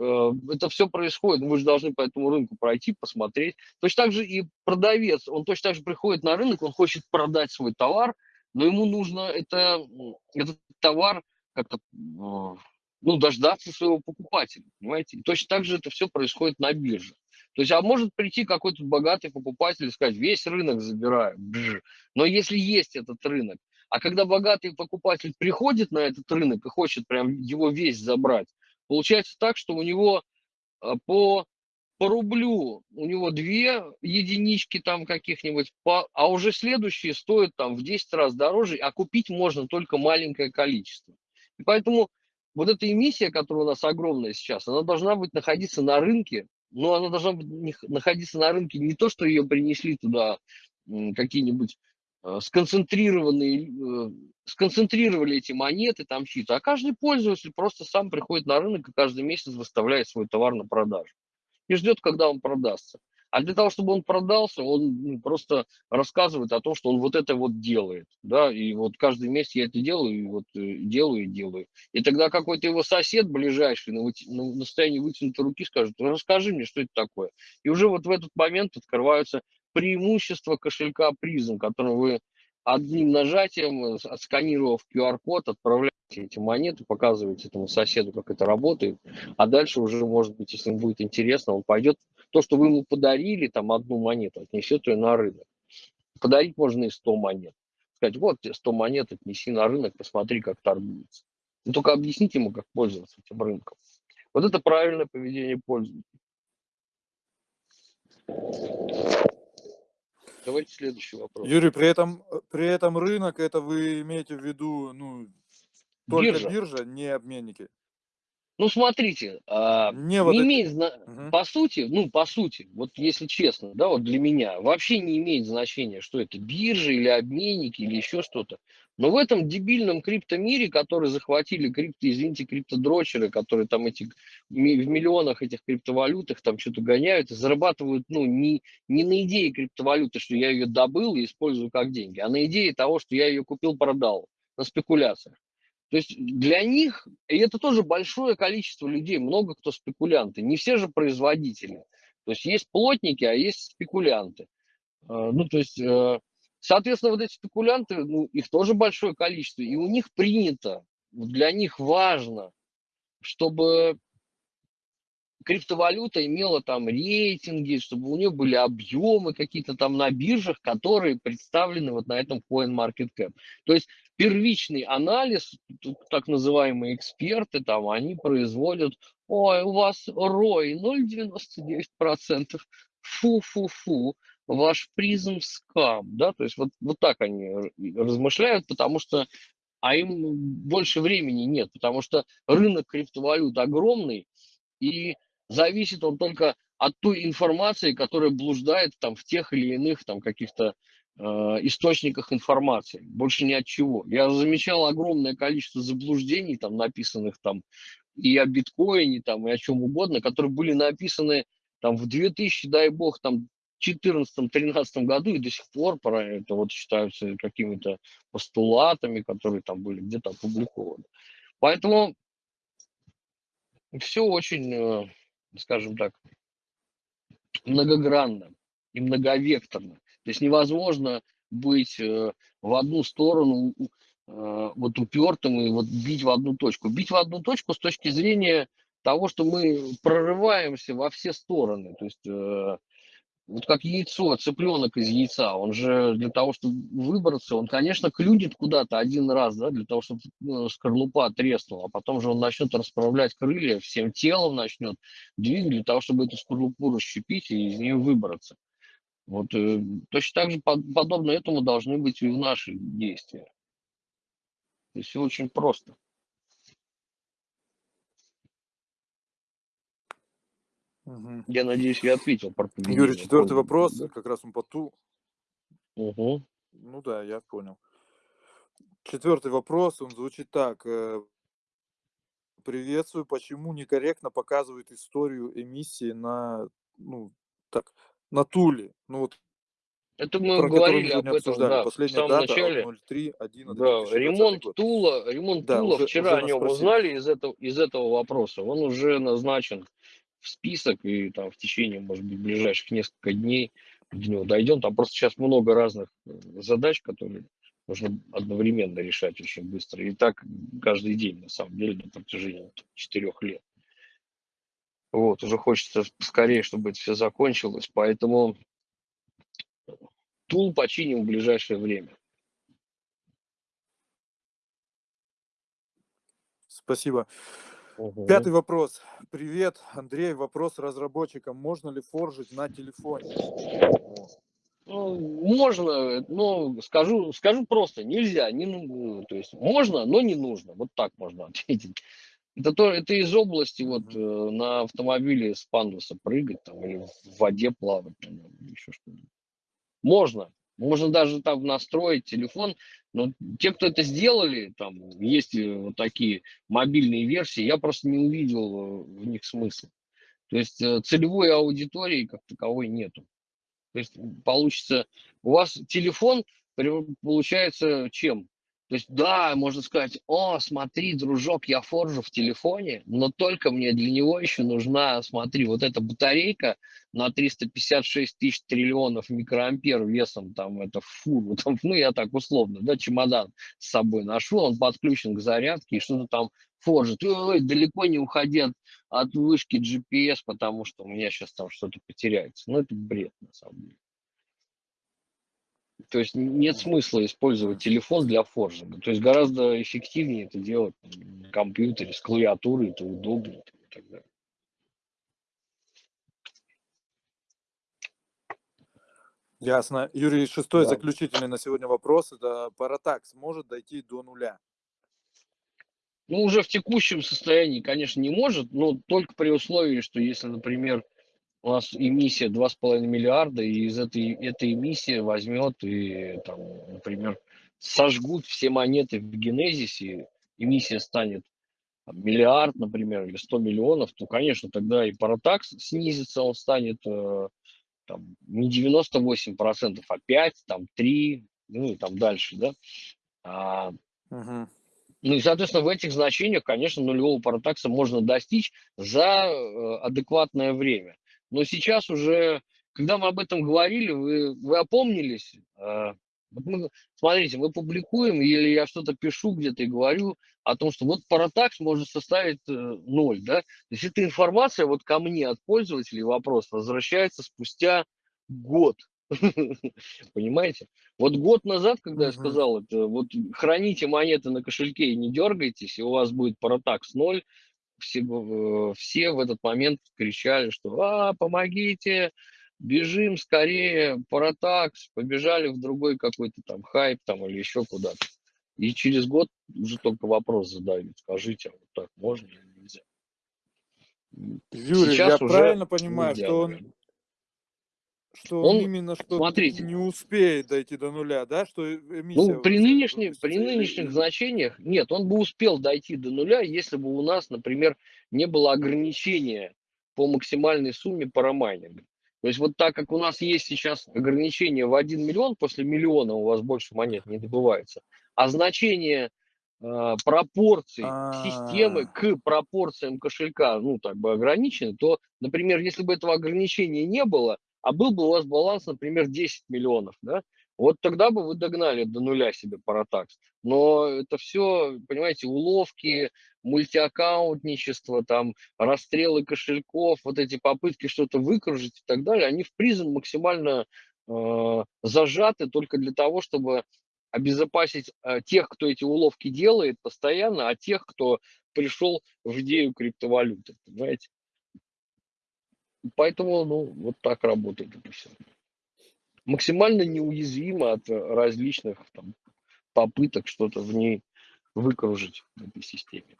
Speaker 2: Э, это все происходит, вы же должны по этому рынку пройти, посмотреть. Точно так же и продавец, он точно так же приходит на рынок, он хочет продать свой товар, но ему нужно это, этот товар как-то э, ну, дождаться своего покупателя, понимаете? И точно так же это все происходит на бирже. То есть, а может прийти какой-то богатый покупатель и сказать, весь рынок забираю. Бж. Но если есть этот рынок, а когда богатый покупатель приходит на этот рынок и хочет прям его весь забрать, получается так, что у него а, по, по рублю, у него две единички там каких-нибудь, по, а уже следующие стоят там в 10 раз дороже, а купить можно только маленькое количество. И поэтому вот эта эмиссия, которая у нас огромная сейчас, она должна быть находиться на рынке, но она должна быть находиться на рынке не то, что ее принесли туда какие-нибудь сконцентрированные, э, сконцентрировали эти монеты, там чьи-то, а каждый пользователь просто сам приходит на рынок и каждый месяц выставляет свой товар на продажу и ждет, когда он продастся. А для того, чтобы он продался, он ну, просто рассказывает о том, что он вот это вот делает, да, и вот каждый месяц я это делаю, и вот э, делаю и делаю. И тогда какой-то его сосед ближайший на, выти... на состоянии вытянутой руки скажет, расскажи мне, что это такое. И уже вот в этот момент открываются преимущества кошелька призм, которым вы одним нажатием, отсканировав QR-код, отправляете эти монеты, показываете этому соседу, как это работает, а дальше уже, может быть, если ему будет интересно, он пойдет, то, что вы ему подарили, там, одну монету, отнесет ее на рынок. Подарить можно и 100 монет. Сказать, вот тебе 100 монет, отнеси на рынок, посмотри, как торгуется. Но только объясните ему, как пользоваться этим рынком. Вот это правильное поведение пользователя. Давайте следующий вопрос.
Speaker 1: Юрий, при этом, при этом рынок, это вы имеете в виду, ну, только
Speaker 2: Биржа.
Speaker 1: биржа, не обменники?
Speaker 2: Ну, смотрите, а,
Speaker 1: Не
Speaker 2: не
Speaker 1: вот эти-
Speaker 2: имеет, зна-
Speaker 1: Мгм.
Speaker 2: по сути, ну, по сути, вот если честно, да, вот для меня вообще не имеет значения, что это биржа или обменники или еще что-то. Но в этом дебильном криптомире, который захватили крипто, извините, криптодрочеры, которые там эти в миллионах этих криптовалютах там что-то гоняют и зарабатывают, ну, не, не на идее криптовалюты, что я ее добыл и использую как деньги, а на идее того, что я ее купил-продал, на спекуляциях. То есть для них, и это тоже большое количество людей, много кто спекулянты, не все же производители. То есть есть плотники, а есть спекулянты. Э, Ну, то есть, э, соответственно, вот эти спекулянты, ну, их тоже большое количество, и у них принято, для них важно, чтобы криптовалюта имела там рейтинги, чтобы у нее были объемы какие-то там на биржах, которые представлены вот на этом CoinMarketCap. То есть первичный анализ, так называемые эксперты там, они производят, ой, у вас ROI 0,99%, фу-фу-фу, ваш призм скам, да, то есть вот, вот так они размышляют, потому что, а им больше времени нет, потому что рынок криптовалют огромный, и зависит он только от той информации, которая блуждает там в тех или иных там каких-то источниках информации, больше ни от чего. Я замечал огромное количество заблуждений, там написанных там и о биткоине, там и о чем угодно, которые были написаны там в 2000, дай бог, там 2014-2013 году и до сих пор про это вот считаются какими-то постулатами, которые там были где-то опубликованы. Поэтому все очень, э, скажем так, многогранно и многовекторно. То есть невозможно быть э, в одну сторону э, вот упертым и вот бить в одну точку. Бить в одну точку с точки зрения того, что мы прорываемся во все стороны. То есть э, вот как яйцо, цыпленок из яйца, он же для того, чтобы выбраться, он, конечно, клюнет куда-то один раз, да, для того, чтобы скорлупа треснула, а потом же он начнет расправлять крылья, всем телом начнет двигать для того, чтобы эту скорлупу расщепить и из нее выбраться. Вот э, точно так же под, подобно этому должны быть и в наши действия. То есть все очень просто.
Speaker 1: Мгм.
Speaker 2: Я надеюсь, я ответил про
Speaker 1: Юрий, четвертый вопрос,
Speaker 2: да?
Speaker 1: как раз он по ту.
Speaker 2: Мгм.
Speaker 1: Ну да, я понял. Четвертый вопрос, он звучит так. э, Приветствую, почему некорректно показывают историю эмиссии на, ну, так, на Туле? Ну вот,
Speaker 2: Это мы
Speaker 1: про
Speaker 2: говорили об этом, да, в
Speaker 1: Последняя
Speaker 2: самом
Speaker 1: дата
Speaker 2: начале.
Speaker 1: от 03.11.2020
Speaker 2: Да, ремонт
Speaker 1: год.
Speaker 2: Тула, ремонт
Speaker 1: Да,
Speaker 2: Тула,
Speaker 1: уже,
Speaker 2: вчера
Speaker 1: уже
Speaker 2: о нем
Speaker 1: спросили.
Speaker 2: узнали из этого, из этого вопроса. Он уже назначен в список, и там в течение, может быть, ближайших несколько дней до него дойдем. Там просто сейчас много разных э, задач, которые нужно одновременно решать очень быстро. И так каждый день, на самом деле, на протяжении четырех лет. Вот, уже хочется скорее, чтобы это все закончилось. Поэтому Тул починим в ближайшее время.
Speaker 1: Спасибо.
Speaker 2: Мгм.
Speaker 1: Пятый вопрос. Привет, Андрей. Вопрос разработчикам. Можно ли форжить на телефоне?
Speaker 2: Ну, можно, но скажу, скажу просто, нельзя, не, то есть можно, но не нужно, вот так можно ответить. Это, то, это из области вот э, на автомобиле с пандуса прыгать там или в воде плавать, там, еще что-то. Можно, можно даже там настроить телефон, но те, кто это сделали, там есть э, вот такие мобильные версии, я просто не увидел э, в них смысла. То есть целевой аудитории как таковой нету. То есть получится, у вас телефон получается чем? То есть, да, можно сказать, о, смотри, дружок, я форжу в телефоне, но только мне для него еще нужна, смотри, вот эта батарейка на 356 тысяч триллионов микроампер весом, там, это фуру, там, ну, я так условно, да, чемодан с собой ношу, он подключен к зарядке, и что-то там форжит. Ой, далеко не уходи от, от вышки GPS, потому что у меня сейчас там что-то потеряется. Ну, это бред, на самом деле. То есть нет смысла использовать телефон для форжинга. То есть гораздо эффективнее это делать на компьютере с клавиатурой, это удобнее и так далее.
Speaker 1: Ясно. Юрий, шестой
Speaker 2: Да.
Speaker 1: заключительный на сегодня вопрос. Это Паратакс может дойти до нуля?
Speaker 2: Ну, уже в текущем состоянии, конечно, не может, но только при условии, что если, например, у нас эмиссия 2,5 миллиарда, и из этой, этой эмиссии возьмет и, там, например, сожгут все монеты в генезисе, эмиссия станет там, миллиард, например, или 100 миллионов, то, конечно, тогда и паратакс снизится, он станет э, там, не 98%, а 5, там, 3, ну и там дальше, да. А,
Speaker 1: Мгм.
Speaker 2: ну и, соответственно, в этих значениях, конечно, нулевого паратакса можно достичь за э, адекватное время. Но сейчас уже, когда мы об этом говорили, вы, вы опомнились. э, вот мы, смотрите, мы публикуем, или я что-то пишу где-то и говорю о том, что вот паратакс может составить э, ноль, да? То есть эта информация вот ко мне от пользователей вопрос возвращается спустя год. Понимаете? Вот год назад, когда я сказал это, вот храните монеты на кошельке и не дергайтесь, и у вас будет паратакс ноль, все, в- все в этот момент кричали, что «А, помогите, бежим скорее, паратакс», побежали в другой какой-то там хайп там или еще куда-то. И через год уже только вопрос задают, скажите, а вот так можно или нельзя?
Speaker 1: Юрий,
Speaker 2: Сейчас
Speaker 1: я правильно понимаю, что он. Что он именно что
Speaker 2: смотрите,
Speaker 1: не успеет дойти до нуля, да? Что
Speaker 2: Ну, при, нынешних, при нынешних значениях, нет, он бы успел дойти до нуля, если бы у нас, например, не было ограничения по максимальной сумме парамайнинга. То есть вот так как у нас есть сейчас ограничение в 1 миллион, после миллиона у вас больше монет не добывается, а значение э, пропорций системы
Speaker 1: А.
Speaker 2: к пропорциям кошелька, ну, так бы ограничены, то, например, если бы этого ограничения не было, а был бы у вас баланс, например, 10 миллионов, да, вот тогда бы вы догнали до нуля себе паратакс. Но это все, понимаете, уловки, мультиаккаунтничество, там, расстрелы кошельков, вот эти попытки что-то выкружить и так далее, они в призм максимально э, зажаты только для того, чтобы обезопасить э, тех, кто эти уловки делает постоянно, а тех, кто пришел в идею криптовалюты, понимаете? Поэтому, ну, вот так работает это все. Максимально неуязвимо от э, различных там, попыток что-то в ней выкружить в этой системе.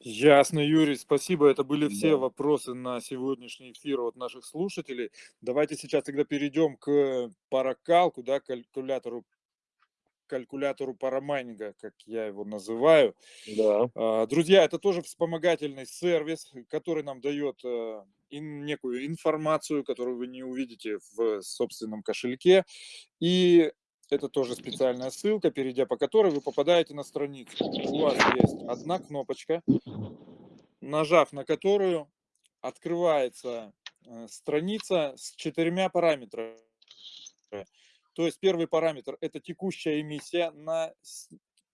Speaker 1: Ясно, Юрий, спасибо. Это были все
Speaker 2: Да.
Speaker 1: вопросы на сегодняшний эфир от наших слушателей. Давайте сейчас тогда перейдем к паракалку, да, калькулятору, калькулятору парамайнинга, как я его называю.
Speaker 2: Да.
Speaker 1: А, Друзья, это тоже вспомогательный сервис, который нам дает э, некую информацию, которую вы не увидите в собственном кошельке. И это тоже специальная ссылка, перейдя по которой вы попадаете на страницу. У вас есть одна кнопочка, нажав на которую открывается э, страница с четырьмя параметрами. То есть первый параметр – это текущая эмиссия на,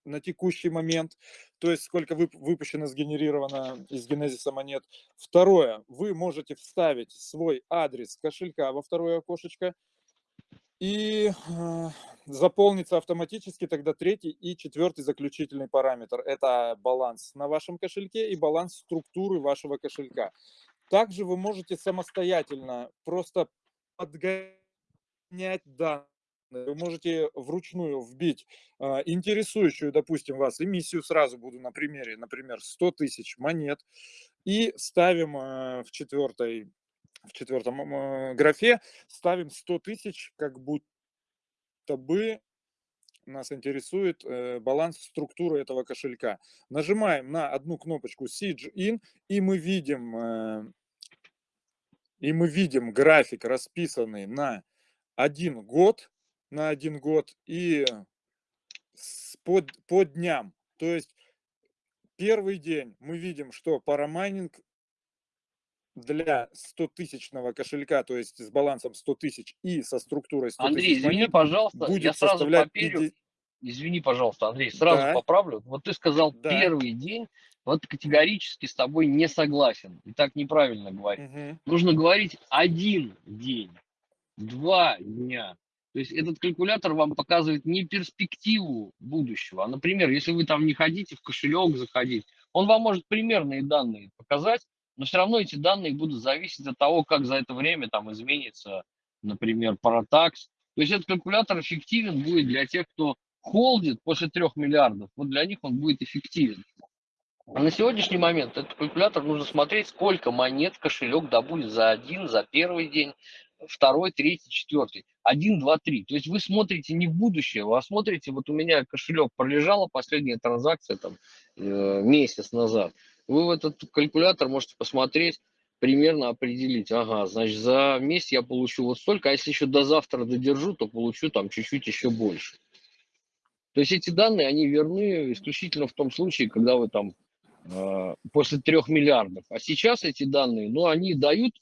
Speaker 1: на текущий момент, то есть сколько вып- выпущено, сгенерировано из генезиса монет. Второе, вы можете вставить свой адрес кошелька во второе окошечко, и э, заполнится автоматически тогда третий и четвертый заключительный параметр. Это баланс на вашем кошельке и баланс структуры вашего кошелька. Также вы можете самостоятельно просто подгонять данные. Вы можете вручную вбить э, интересующую, допустим, вас эмиссию, сразу буду на примере, например, 100 тысяч монет, и ставим э, в четвертой в четвертом э, графе ставим 100 тысяч, как будто бы нас интересует э, баланс структуры этого кошелька. Нажимаем на одну кнопочку Siege In, и мы видим, э, и мы видим график, расписанный на один год, на один год и по, по дням. То есть первый день мы видим, что парамайнинг для 100-тысячного кошелька, то есть с балансом 100 тысяч и со структурой 100
Speaker 2: Андрей, извини,
Speaker 1: монет,
Speaker 2: пожалуйста,
Speaker 1: будет
Speaker 2: я сразу
Speaker 1: составлять
Speaker 2: поперю.
Speaker 1: 50...
Speaker 2: Извини, пожалуйста, Андрей, сразу
Speaker 1: Да.
Speaker 2: поправлю. Вот ты сказал
Speaker 1: Да.
Speaker 2: первый день, вот категорически с тобой не согласен. И так неправильно говорить.
Speaker 1: Мгм.
Speaker 2: Нужно говорить один день, два дня. То есть этот калькулятор вам показывает не перспективу будущего, а, например, если вы там не хотите в кошелек заходить, он вам может примерные данные показать, но все равно эти данные будут зависеть от того, как за это время там изменится, например, паратакс. То есть этот калькулятор эффективен будет для тех, кто холдит после трех миллиардов, вот для них он будет эффективен. А на сегодняшний момент этот калькулятор нужно смотреть, сколько монет кошелек добудет за один, за первый день, второй, третий, четвертый. Один, два, три. То есть вы смотрите не в будущее, вы смотрите, вот у меня кошелек пролежала, последняя транзакция там э, месяц назад. Вы в этот калькулятор можете посмотреть, примерно определить, ага, значит, за месяц я получу вот столько, а если еще до завтра додержу, то получу там чуть-чуть еще больше. То есть эти данные, они верны исключительно в том случае, когда вы там э, после трех миллиардов. А сейчас эти данные, ну, они дают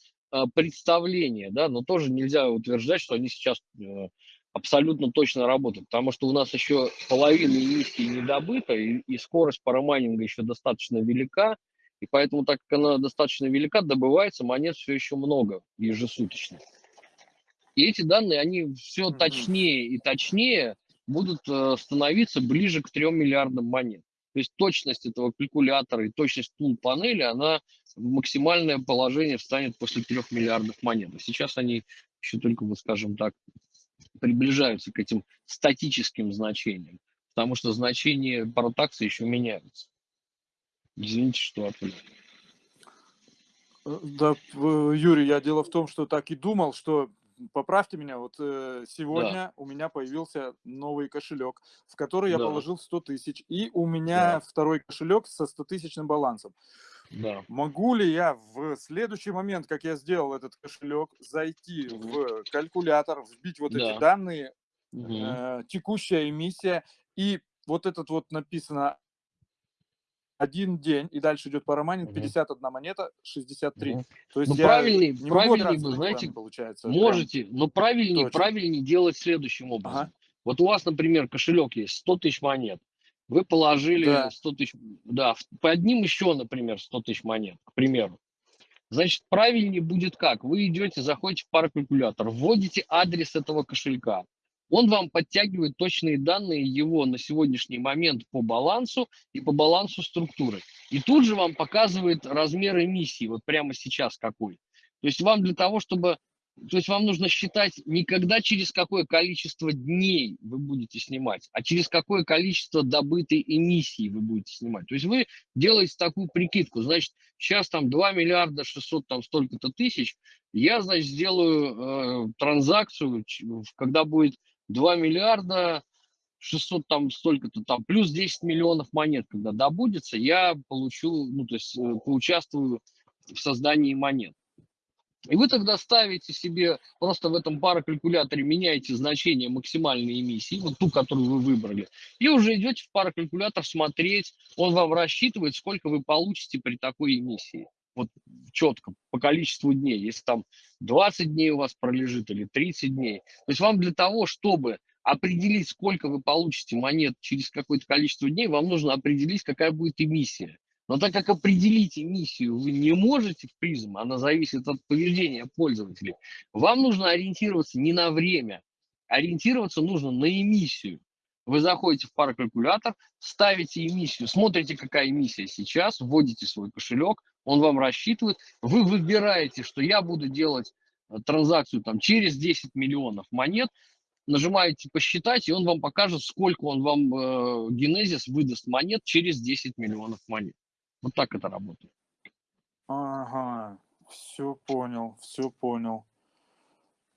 Speaker 2: представление, да, но тоже нельзя утверждать, что они сейчас э, абсолютно точно работают, потому что у нас еще половина эмиссии не добыта, и, и скорость парамайнинга еще достаточно велика, и поэтому, так как она достаточно велика, добывается монет все еще много ежесуточно. И эти данные, они все точнее и точнее будут э, становиться ближе к 3 миллиардам монет. То есть точность этого калькулятора и точность пул панели, она в максимальное положение встанет после 3 миллиардов монет. Сейчас они еще только, вот скажем так, приближаются к этим статическим значениям, потому что значения паратакса еще меняются. Извините, что отвлек.
Speaker 1: Э, Да, Юрий, я дело в том, что так и думал, что поправьте меня, вот э, сегодня у меня появился новый кошелек, в который я
Speaker 2: Да.
Speaker 1: положил 100 тысяч, и у меня
Speaker 2: Да.
Speaker 1: второй кошелек со 100 тысячным балансом.
Speaker 2: Да.
Speaker 1: Могу ли я в следующий момент, как я сделал этот кошелек, зайти в калькулятор, вбить вот
Speaker 2: Да.
Speaker 1: эти данные,
Speaker 2: Мгм.
Speaker 1: э, текущая эмиссия, и вот этот вот написано один день, и дальше идет парамайнинг,
Speaker 2: Мгм.
Speaker 1: 51 монета, 63.
Speaker 2: Мгм.
Speaker 1: То есть
Speaker 2: Ну,
Speaker 1: я
Speaker 2: правильный-
Speaker 1: не эти
Speaker 2: знаете,
Speaker 1: получается. прям.
Speaker 2: Можете, но правильнее,
Speaker 1: точно.
Speaker 2: правильнее делать следующим образом.
Speaker 1: Ага.
Speaker 2: Вот у вас, например, кошелек есть 100 тысяч монет. Вы положили
Speaker 1: Да.
Speaker 2: 100 тысяч, да, в- под ним еще, например, 100 тысяч монет, к примеру. Значит, правильнее будет как? Вы идете, заходите в паракалькулятор, вводите адрес этого кошелька. Он вам подтягивает точные данные его на сегодняшний момент по балансу и по балансу структуры. И тут же вам показывает размер эмиссии, вот прямо сейчас какой. То есть вам для того, чтобы... То есть вам нужно считать не когда через какое количество дней вы будете снимать, а через какое количество добытой эмиссии вы будете снимать. То есть вы делаете такую прикидку. Значит, сейчас там 2 миллиарда 600 там столько-то тысяч. Я, значит, сделаю э, транзакцию, когда будет 2 миллиарда 600 там столько-то там, плюс 10 миллионов монет, когда добудется, я получу, ну, то есть э, поучаствую в создании монет. И вы тогда ставите себе, просто в этом паракалькуляторе меняете значение максимальной эмиссии, вот ту, которую вы выбрали, и уже идете в паракалькулятор смотреть, он вам рассчитывает, сколько вы получите при такой эмиссии. Вот четко, по количеству дней. Если там 20 дней у вас пролежит или 30 дней. То есть вам для того, чтобы определить, сколько вы получите монет через какое-то количество дней, вам нужно определить, какая будет эмиссия. Но так как определить эмиссию вы не можете в призм, она зависит от поведения пользователей, вам нужно ориентироваться не на время, ориентироваться нужно на эмиссию. Вы заходите в паракалькулятор, ставите эмиссию, смотрите, какая эмиссия сейчас, вводите свой кошелек, он вам рассчитывает, вы выбираете, что я буду делать э, транзакцию там через 10 миллионов монет, нажимаете посчитать, и он вам покажет, сколько он вам э, генезис выдаст монет через 10 миллионов монет. Вот так это работает.
Speaker 1: Ага, все понял, все понял.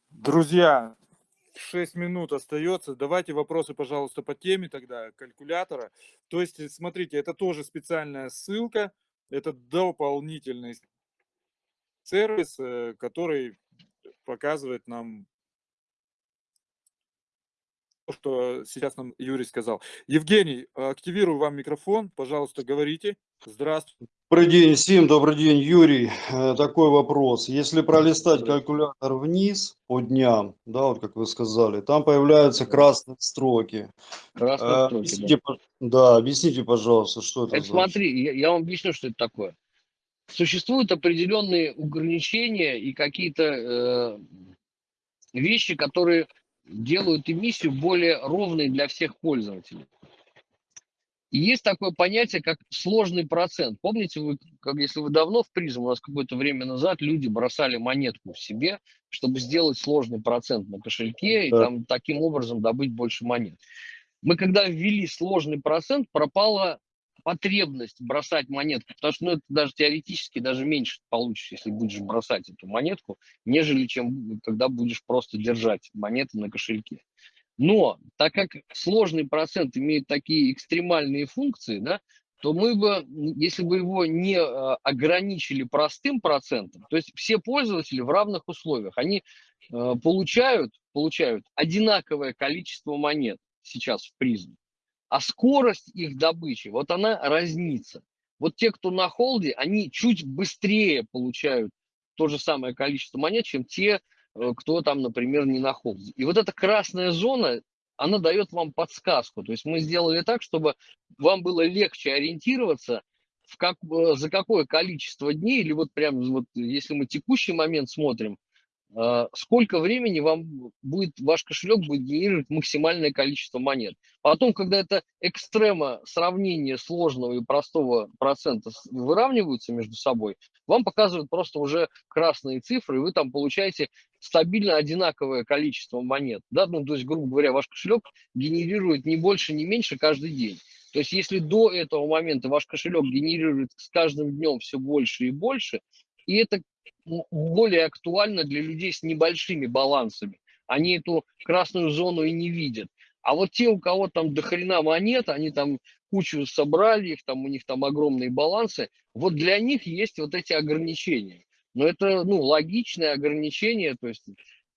Speaker 1: Друзья, 6 минут остается. Давайте вопросы, пожалуйста, по теме тогда калькулятора. То есть, э, смотрите, это тоже специальная ссылка, это дополнительный сервис, э, который показывает нам то, что сейчас нам Юрий сказал. Евгений, активирую вам микрофон, пожалуйста, говорите. Здравствуйте.
Speaker 4: Добрый день всем, добрый день, Юрий. Э, такой вопрос. Если пролистать калькулятор вниз по дням, да, вот как вы сказали, там появляются красные строки.
Speaker 2: Красные
Speaker 4: Э,
Speaker 2: строки,
Speaker 4: Объясните, по- да, объясните, пожалуйста, что это
Speaker 2: Это
Speaker 4: значит?
Speaker 2: смотри, я, я вам объясню, что это такое. Существуют определенные ограничения и какие-то э, вещи, которые делают эмиссию более ровной для всех пользователей. И есть такое понятие, как сложный процент. Помните, вы, как, если вы давно в призм, у нас какое-то время назад люди бросали монетку в себе, чтобы сделать сложный процент на кошельке и
Speaker 4: Да.
Speaker 2: там таким образом добыть больше монет. Мы когда ввели сложный процент, пропала потребность бросать монетку, потому что ну, это даже теоретически даже меньше получишь, если будешь бросать эту монетку, нежели чем когда будешь просто держать монеты на кошельке. Но так как сложный процент имеет такие экстремальные функции, да, то мы бы, если бы его не э, ограничили простым процентом, то есть все пользователи в равных условиях, они э, получают, получают одинаковое количество монет сейчас в призме, а скорость их добычи, вот она разнится. Вот те, кто на холде, они чуть быстрее получают то же самое количество монет, чем те, кто там, например, не на холде. И вот эта красная зона, она дает вам подсказку. То есть мы сделали так, чтобы вам было легче ориентироваться, в как, э, за какое количество дней, или вот прям, вот, если мы текущий момент смотрим, э, сколько времени вам будет, ваш кошелек будет генерировать максимальное количество монет. Потом, когда это экстрема сравнения сложного и простого процента выравниваются между собой, вам показывают просто уже красные цифры, и вы там получаете стабильно одинаковое количество монет. Да? Ну, то есть, грубо говоря, ваш кошелек генерирует не больше, не меньше каждый день. То есть, если до этого момента ваш кошелек генерирует с каждым днем все больше и больше, и это более актуально для людей с небольшими балансами. Они эту красную зону и не видят. А вот те, у кого там до хрена монет, они там кучу собрали, их там, у них там огромные балансы, вот для них есть вот эти ограничения. Но это, ну, логичное ограничение, то есть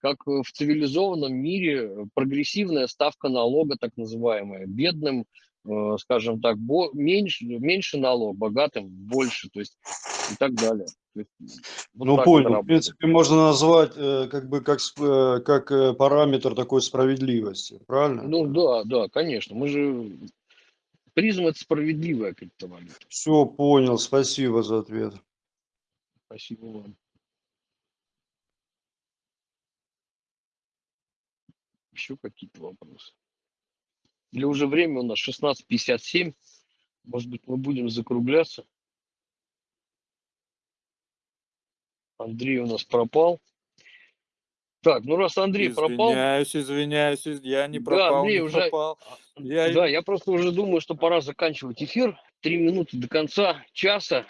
Speaker 2: как в цивилизованном мире прогрессивная ставка налога, так называемая, бедным, э, скажем так, меньше, меньше налог, богатым больше, то есть и так далее. Есть вот
Speaker 4: Ну, понял. В принципе, можно назвать э, как бы как, э, как параметр такой справедливости, правильно?
Speaker 2: Ну да, да, конечно. Мы же призм это справедливая криптовалюта.
Speaker 4: Все, понял. Спасибо за ответ.
Speaker 2: Спасибо вам. Еще какие-то вопросы? Или уже время у нас 16.57. Может быть, мы будем закругляться. Андрей у нас пропал. Так, ну раз Андрей пропал,
Speaker 1: Извиняюсь, извиняюсь, из- я не
Speaker 2: Да,
Speaker 1: пропал,
Speaker 2: Андрей
Speaker 1: не
Speaker 2: уже-
Speaker 1: пропал. Я-
Speaker 2: да, я просто уже думаю, что пора заканчивать эфир. Три минуты до конца часа.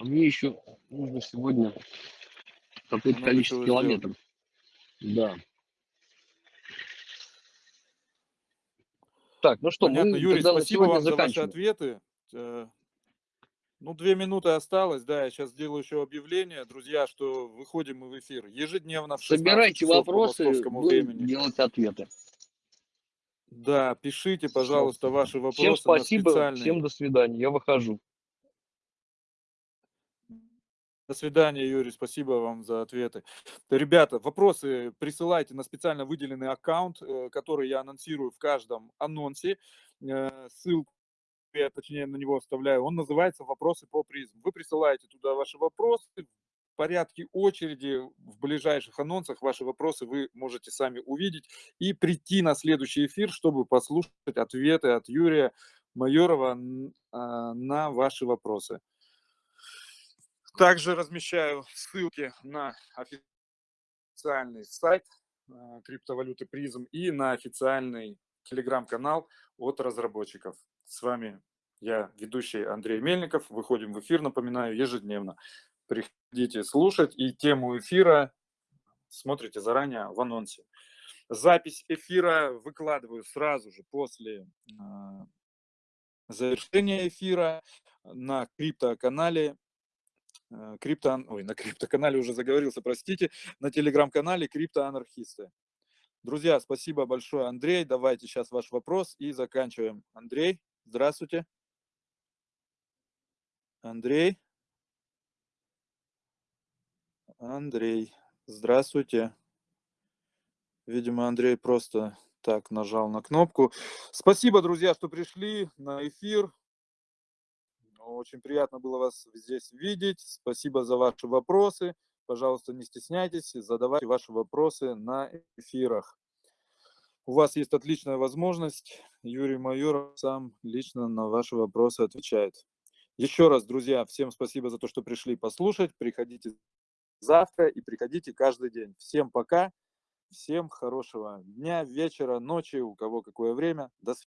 Speaker 2: А Мне еще нужно сегодня какое-то количество километров. Да. Так, ну что,
Speaker 1: Понятно,
Speaker 2: мы
Speaker 1: Юрий, спасибо вам за ваши ответы. Э, Ну, две минуты осталось, да, я сейчас сделаю еще объявление, друзья, что выходим мы в эфир ежедневно в 16
Speaker 2: Собирайте
Speaker 1: часов по
Speaker 2: вопросы,
Speaker 1: московскому
Speaker 2: будем
Speaker 1: времени.
Speaker 2: делать ответы.
Speaker 1: Да, пишите, пожалуйста, ваши вопросы
Speaker 2: Всем спасибо, всем до свидания, я выхожу.
Speaker 1: До свидания, Юрий, спасибо вам за ответы. Ребята, вопросы присылайте на специально выделенный аккаунт, э, который я анонсирую в каждом анонсе. Э, Ссылку я, точнее, на него оставляю. Он называется «Вопросы по призм». Вы присылаете туда ваши вопросы, порядке очереди в ближайших анонсах ваши вопросы вы можете сами увидеть и прийти на следующий эфир, чтобы послушать ответы от Юрия Майорова а, на ваши вопросы. Также размещаю ссылки на официальный сайт а, криптовалюты призм и на официальный телеграм-канал от разработчиков. С вами я, ведущий Андрей Мельников. Выходим в эфир, напоминаю, ежедневно. Приходите слушать и тему эфира смотрите заранее в анонсе. Запись эфира выкладываю сразу же после а, завершения эфира на криптоканале крипто, ой, на криптоканале уже заговорился, простите, на телеграм-канале криптоанархисты. Друзья, спасибо большое, Андрей. Давайте сейчас ваш вопрос и заканчиваем. Андрей, здравствуйте. Андрей. Андрей, здравствуйте. Видимо, Андрей просто так нажал на кнопку. Спасибо, друзья, что пришли на эфир. Очень приятно было вас здесь видеть. Спасибо за ваши вопросы. Пожалуйста, не стесняйтесь, задавайте ваши вопросы на эфирах. У вас есть отличная возможность. Юрий Майор сам лично на ваши вопросы отвечает. Еще раз, друзья, всем спасибо за то, что пришли послушать. Приходите завтра и приходите каждый день. Всем пока, всем хорошего дня, вечера, ночи, у кого какое время. До свидания.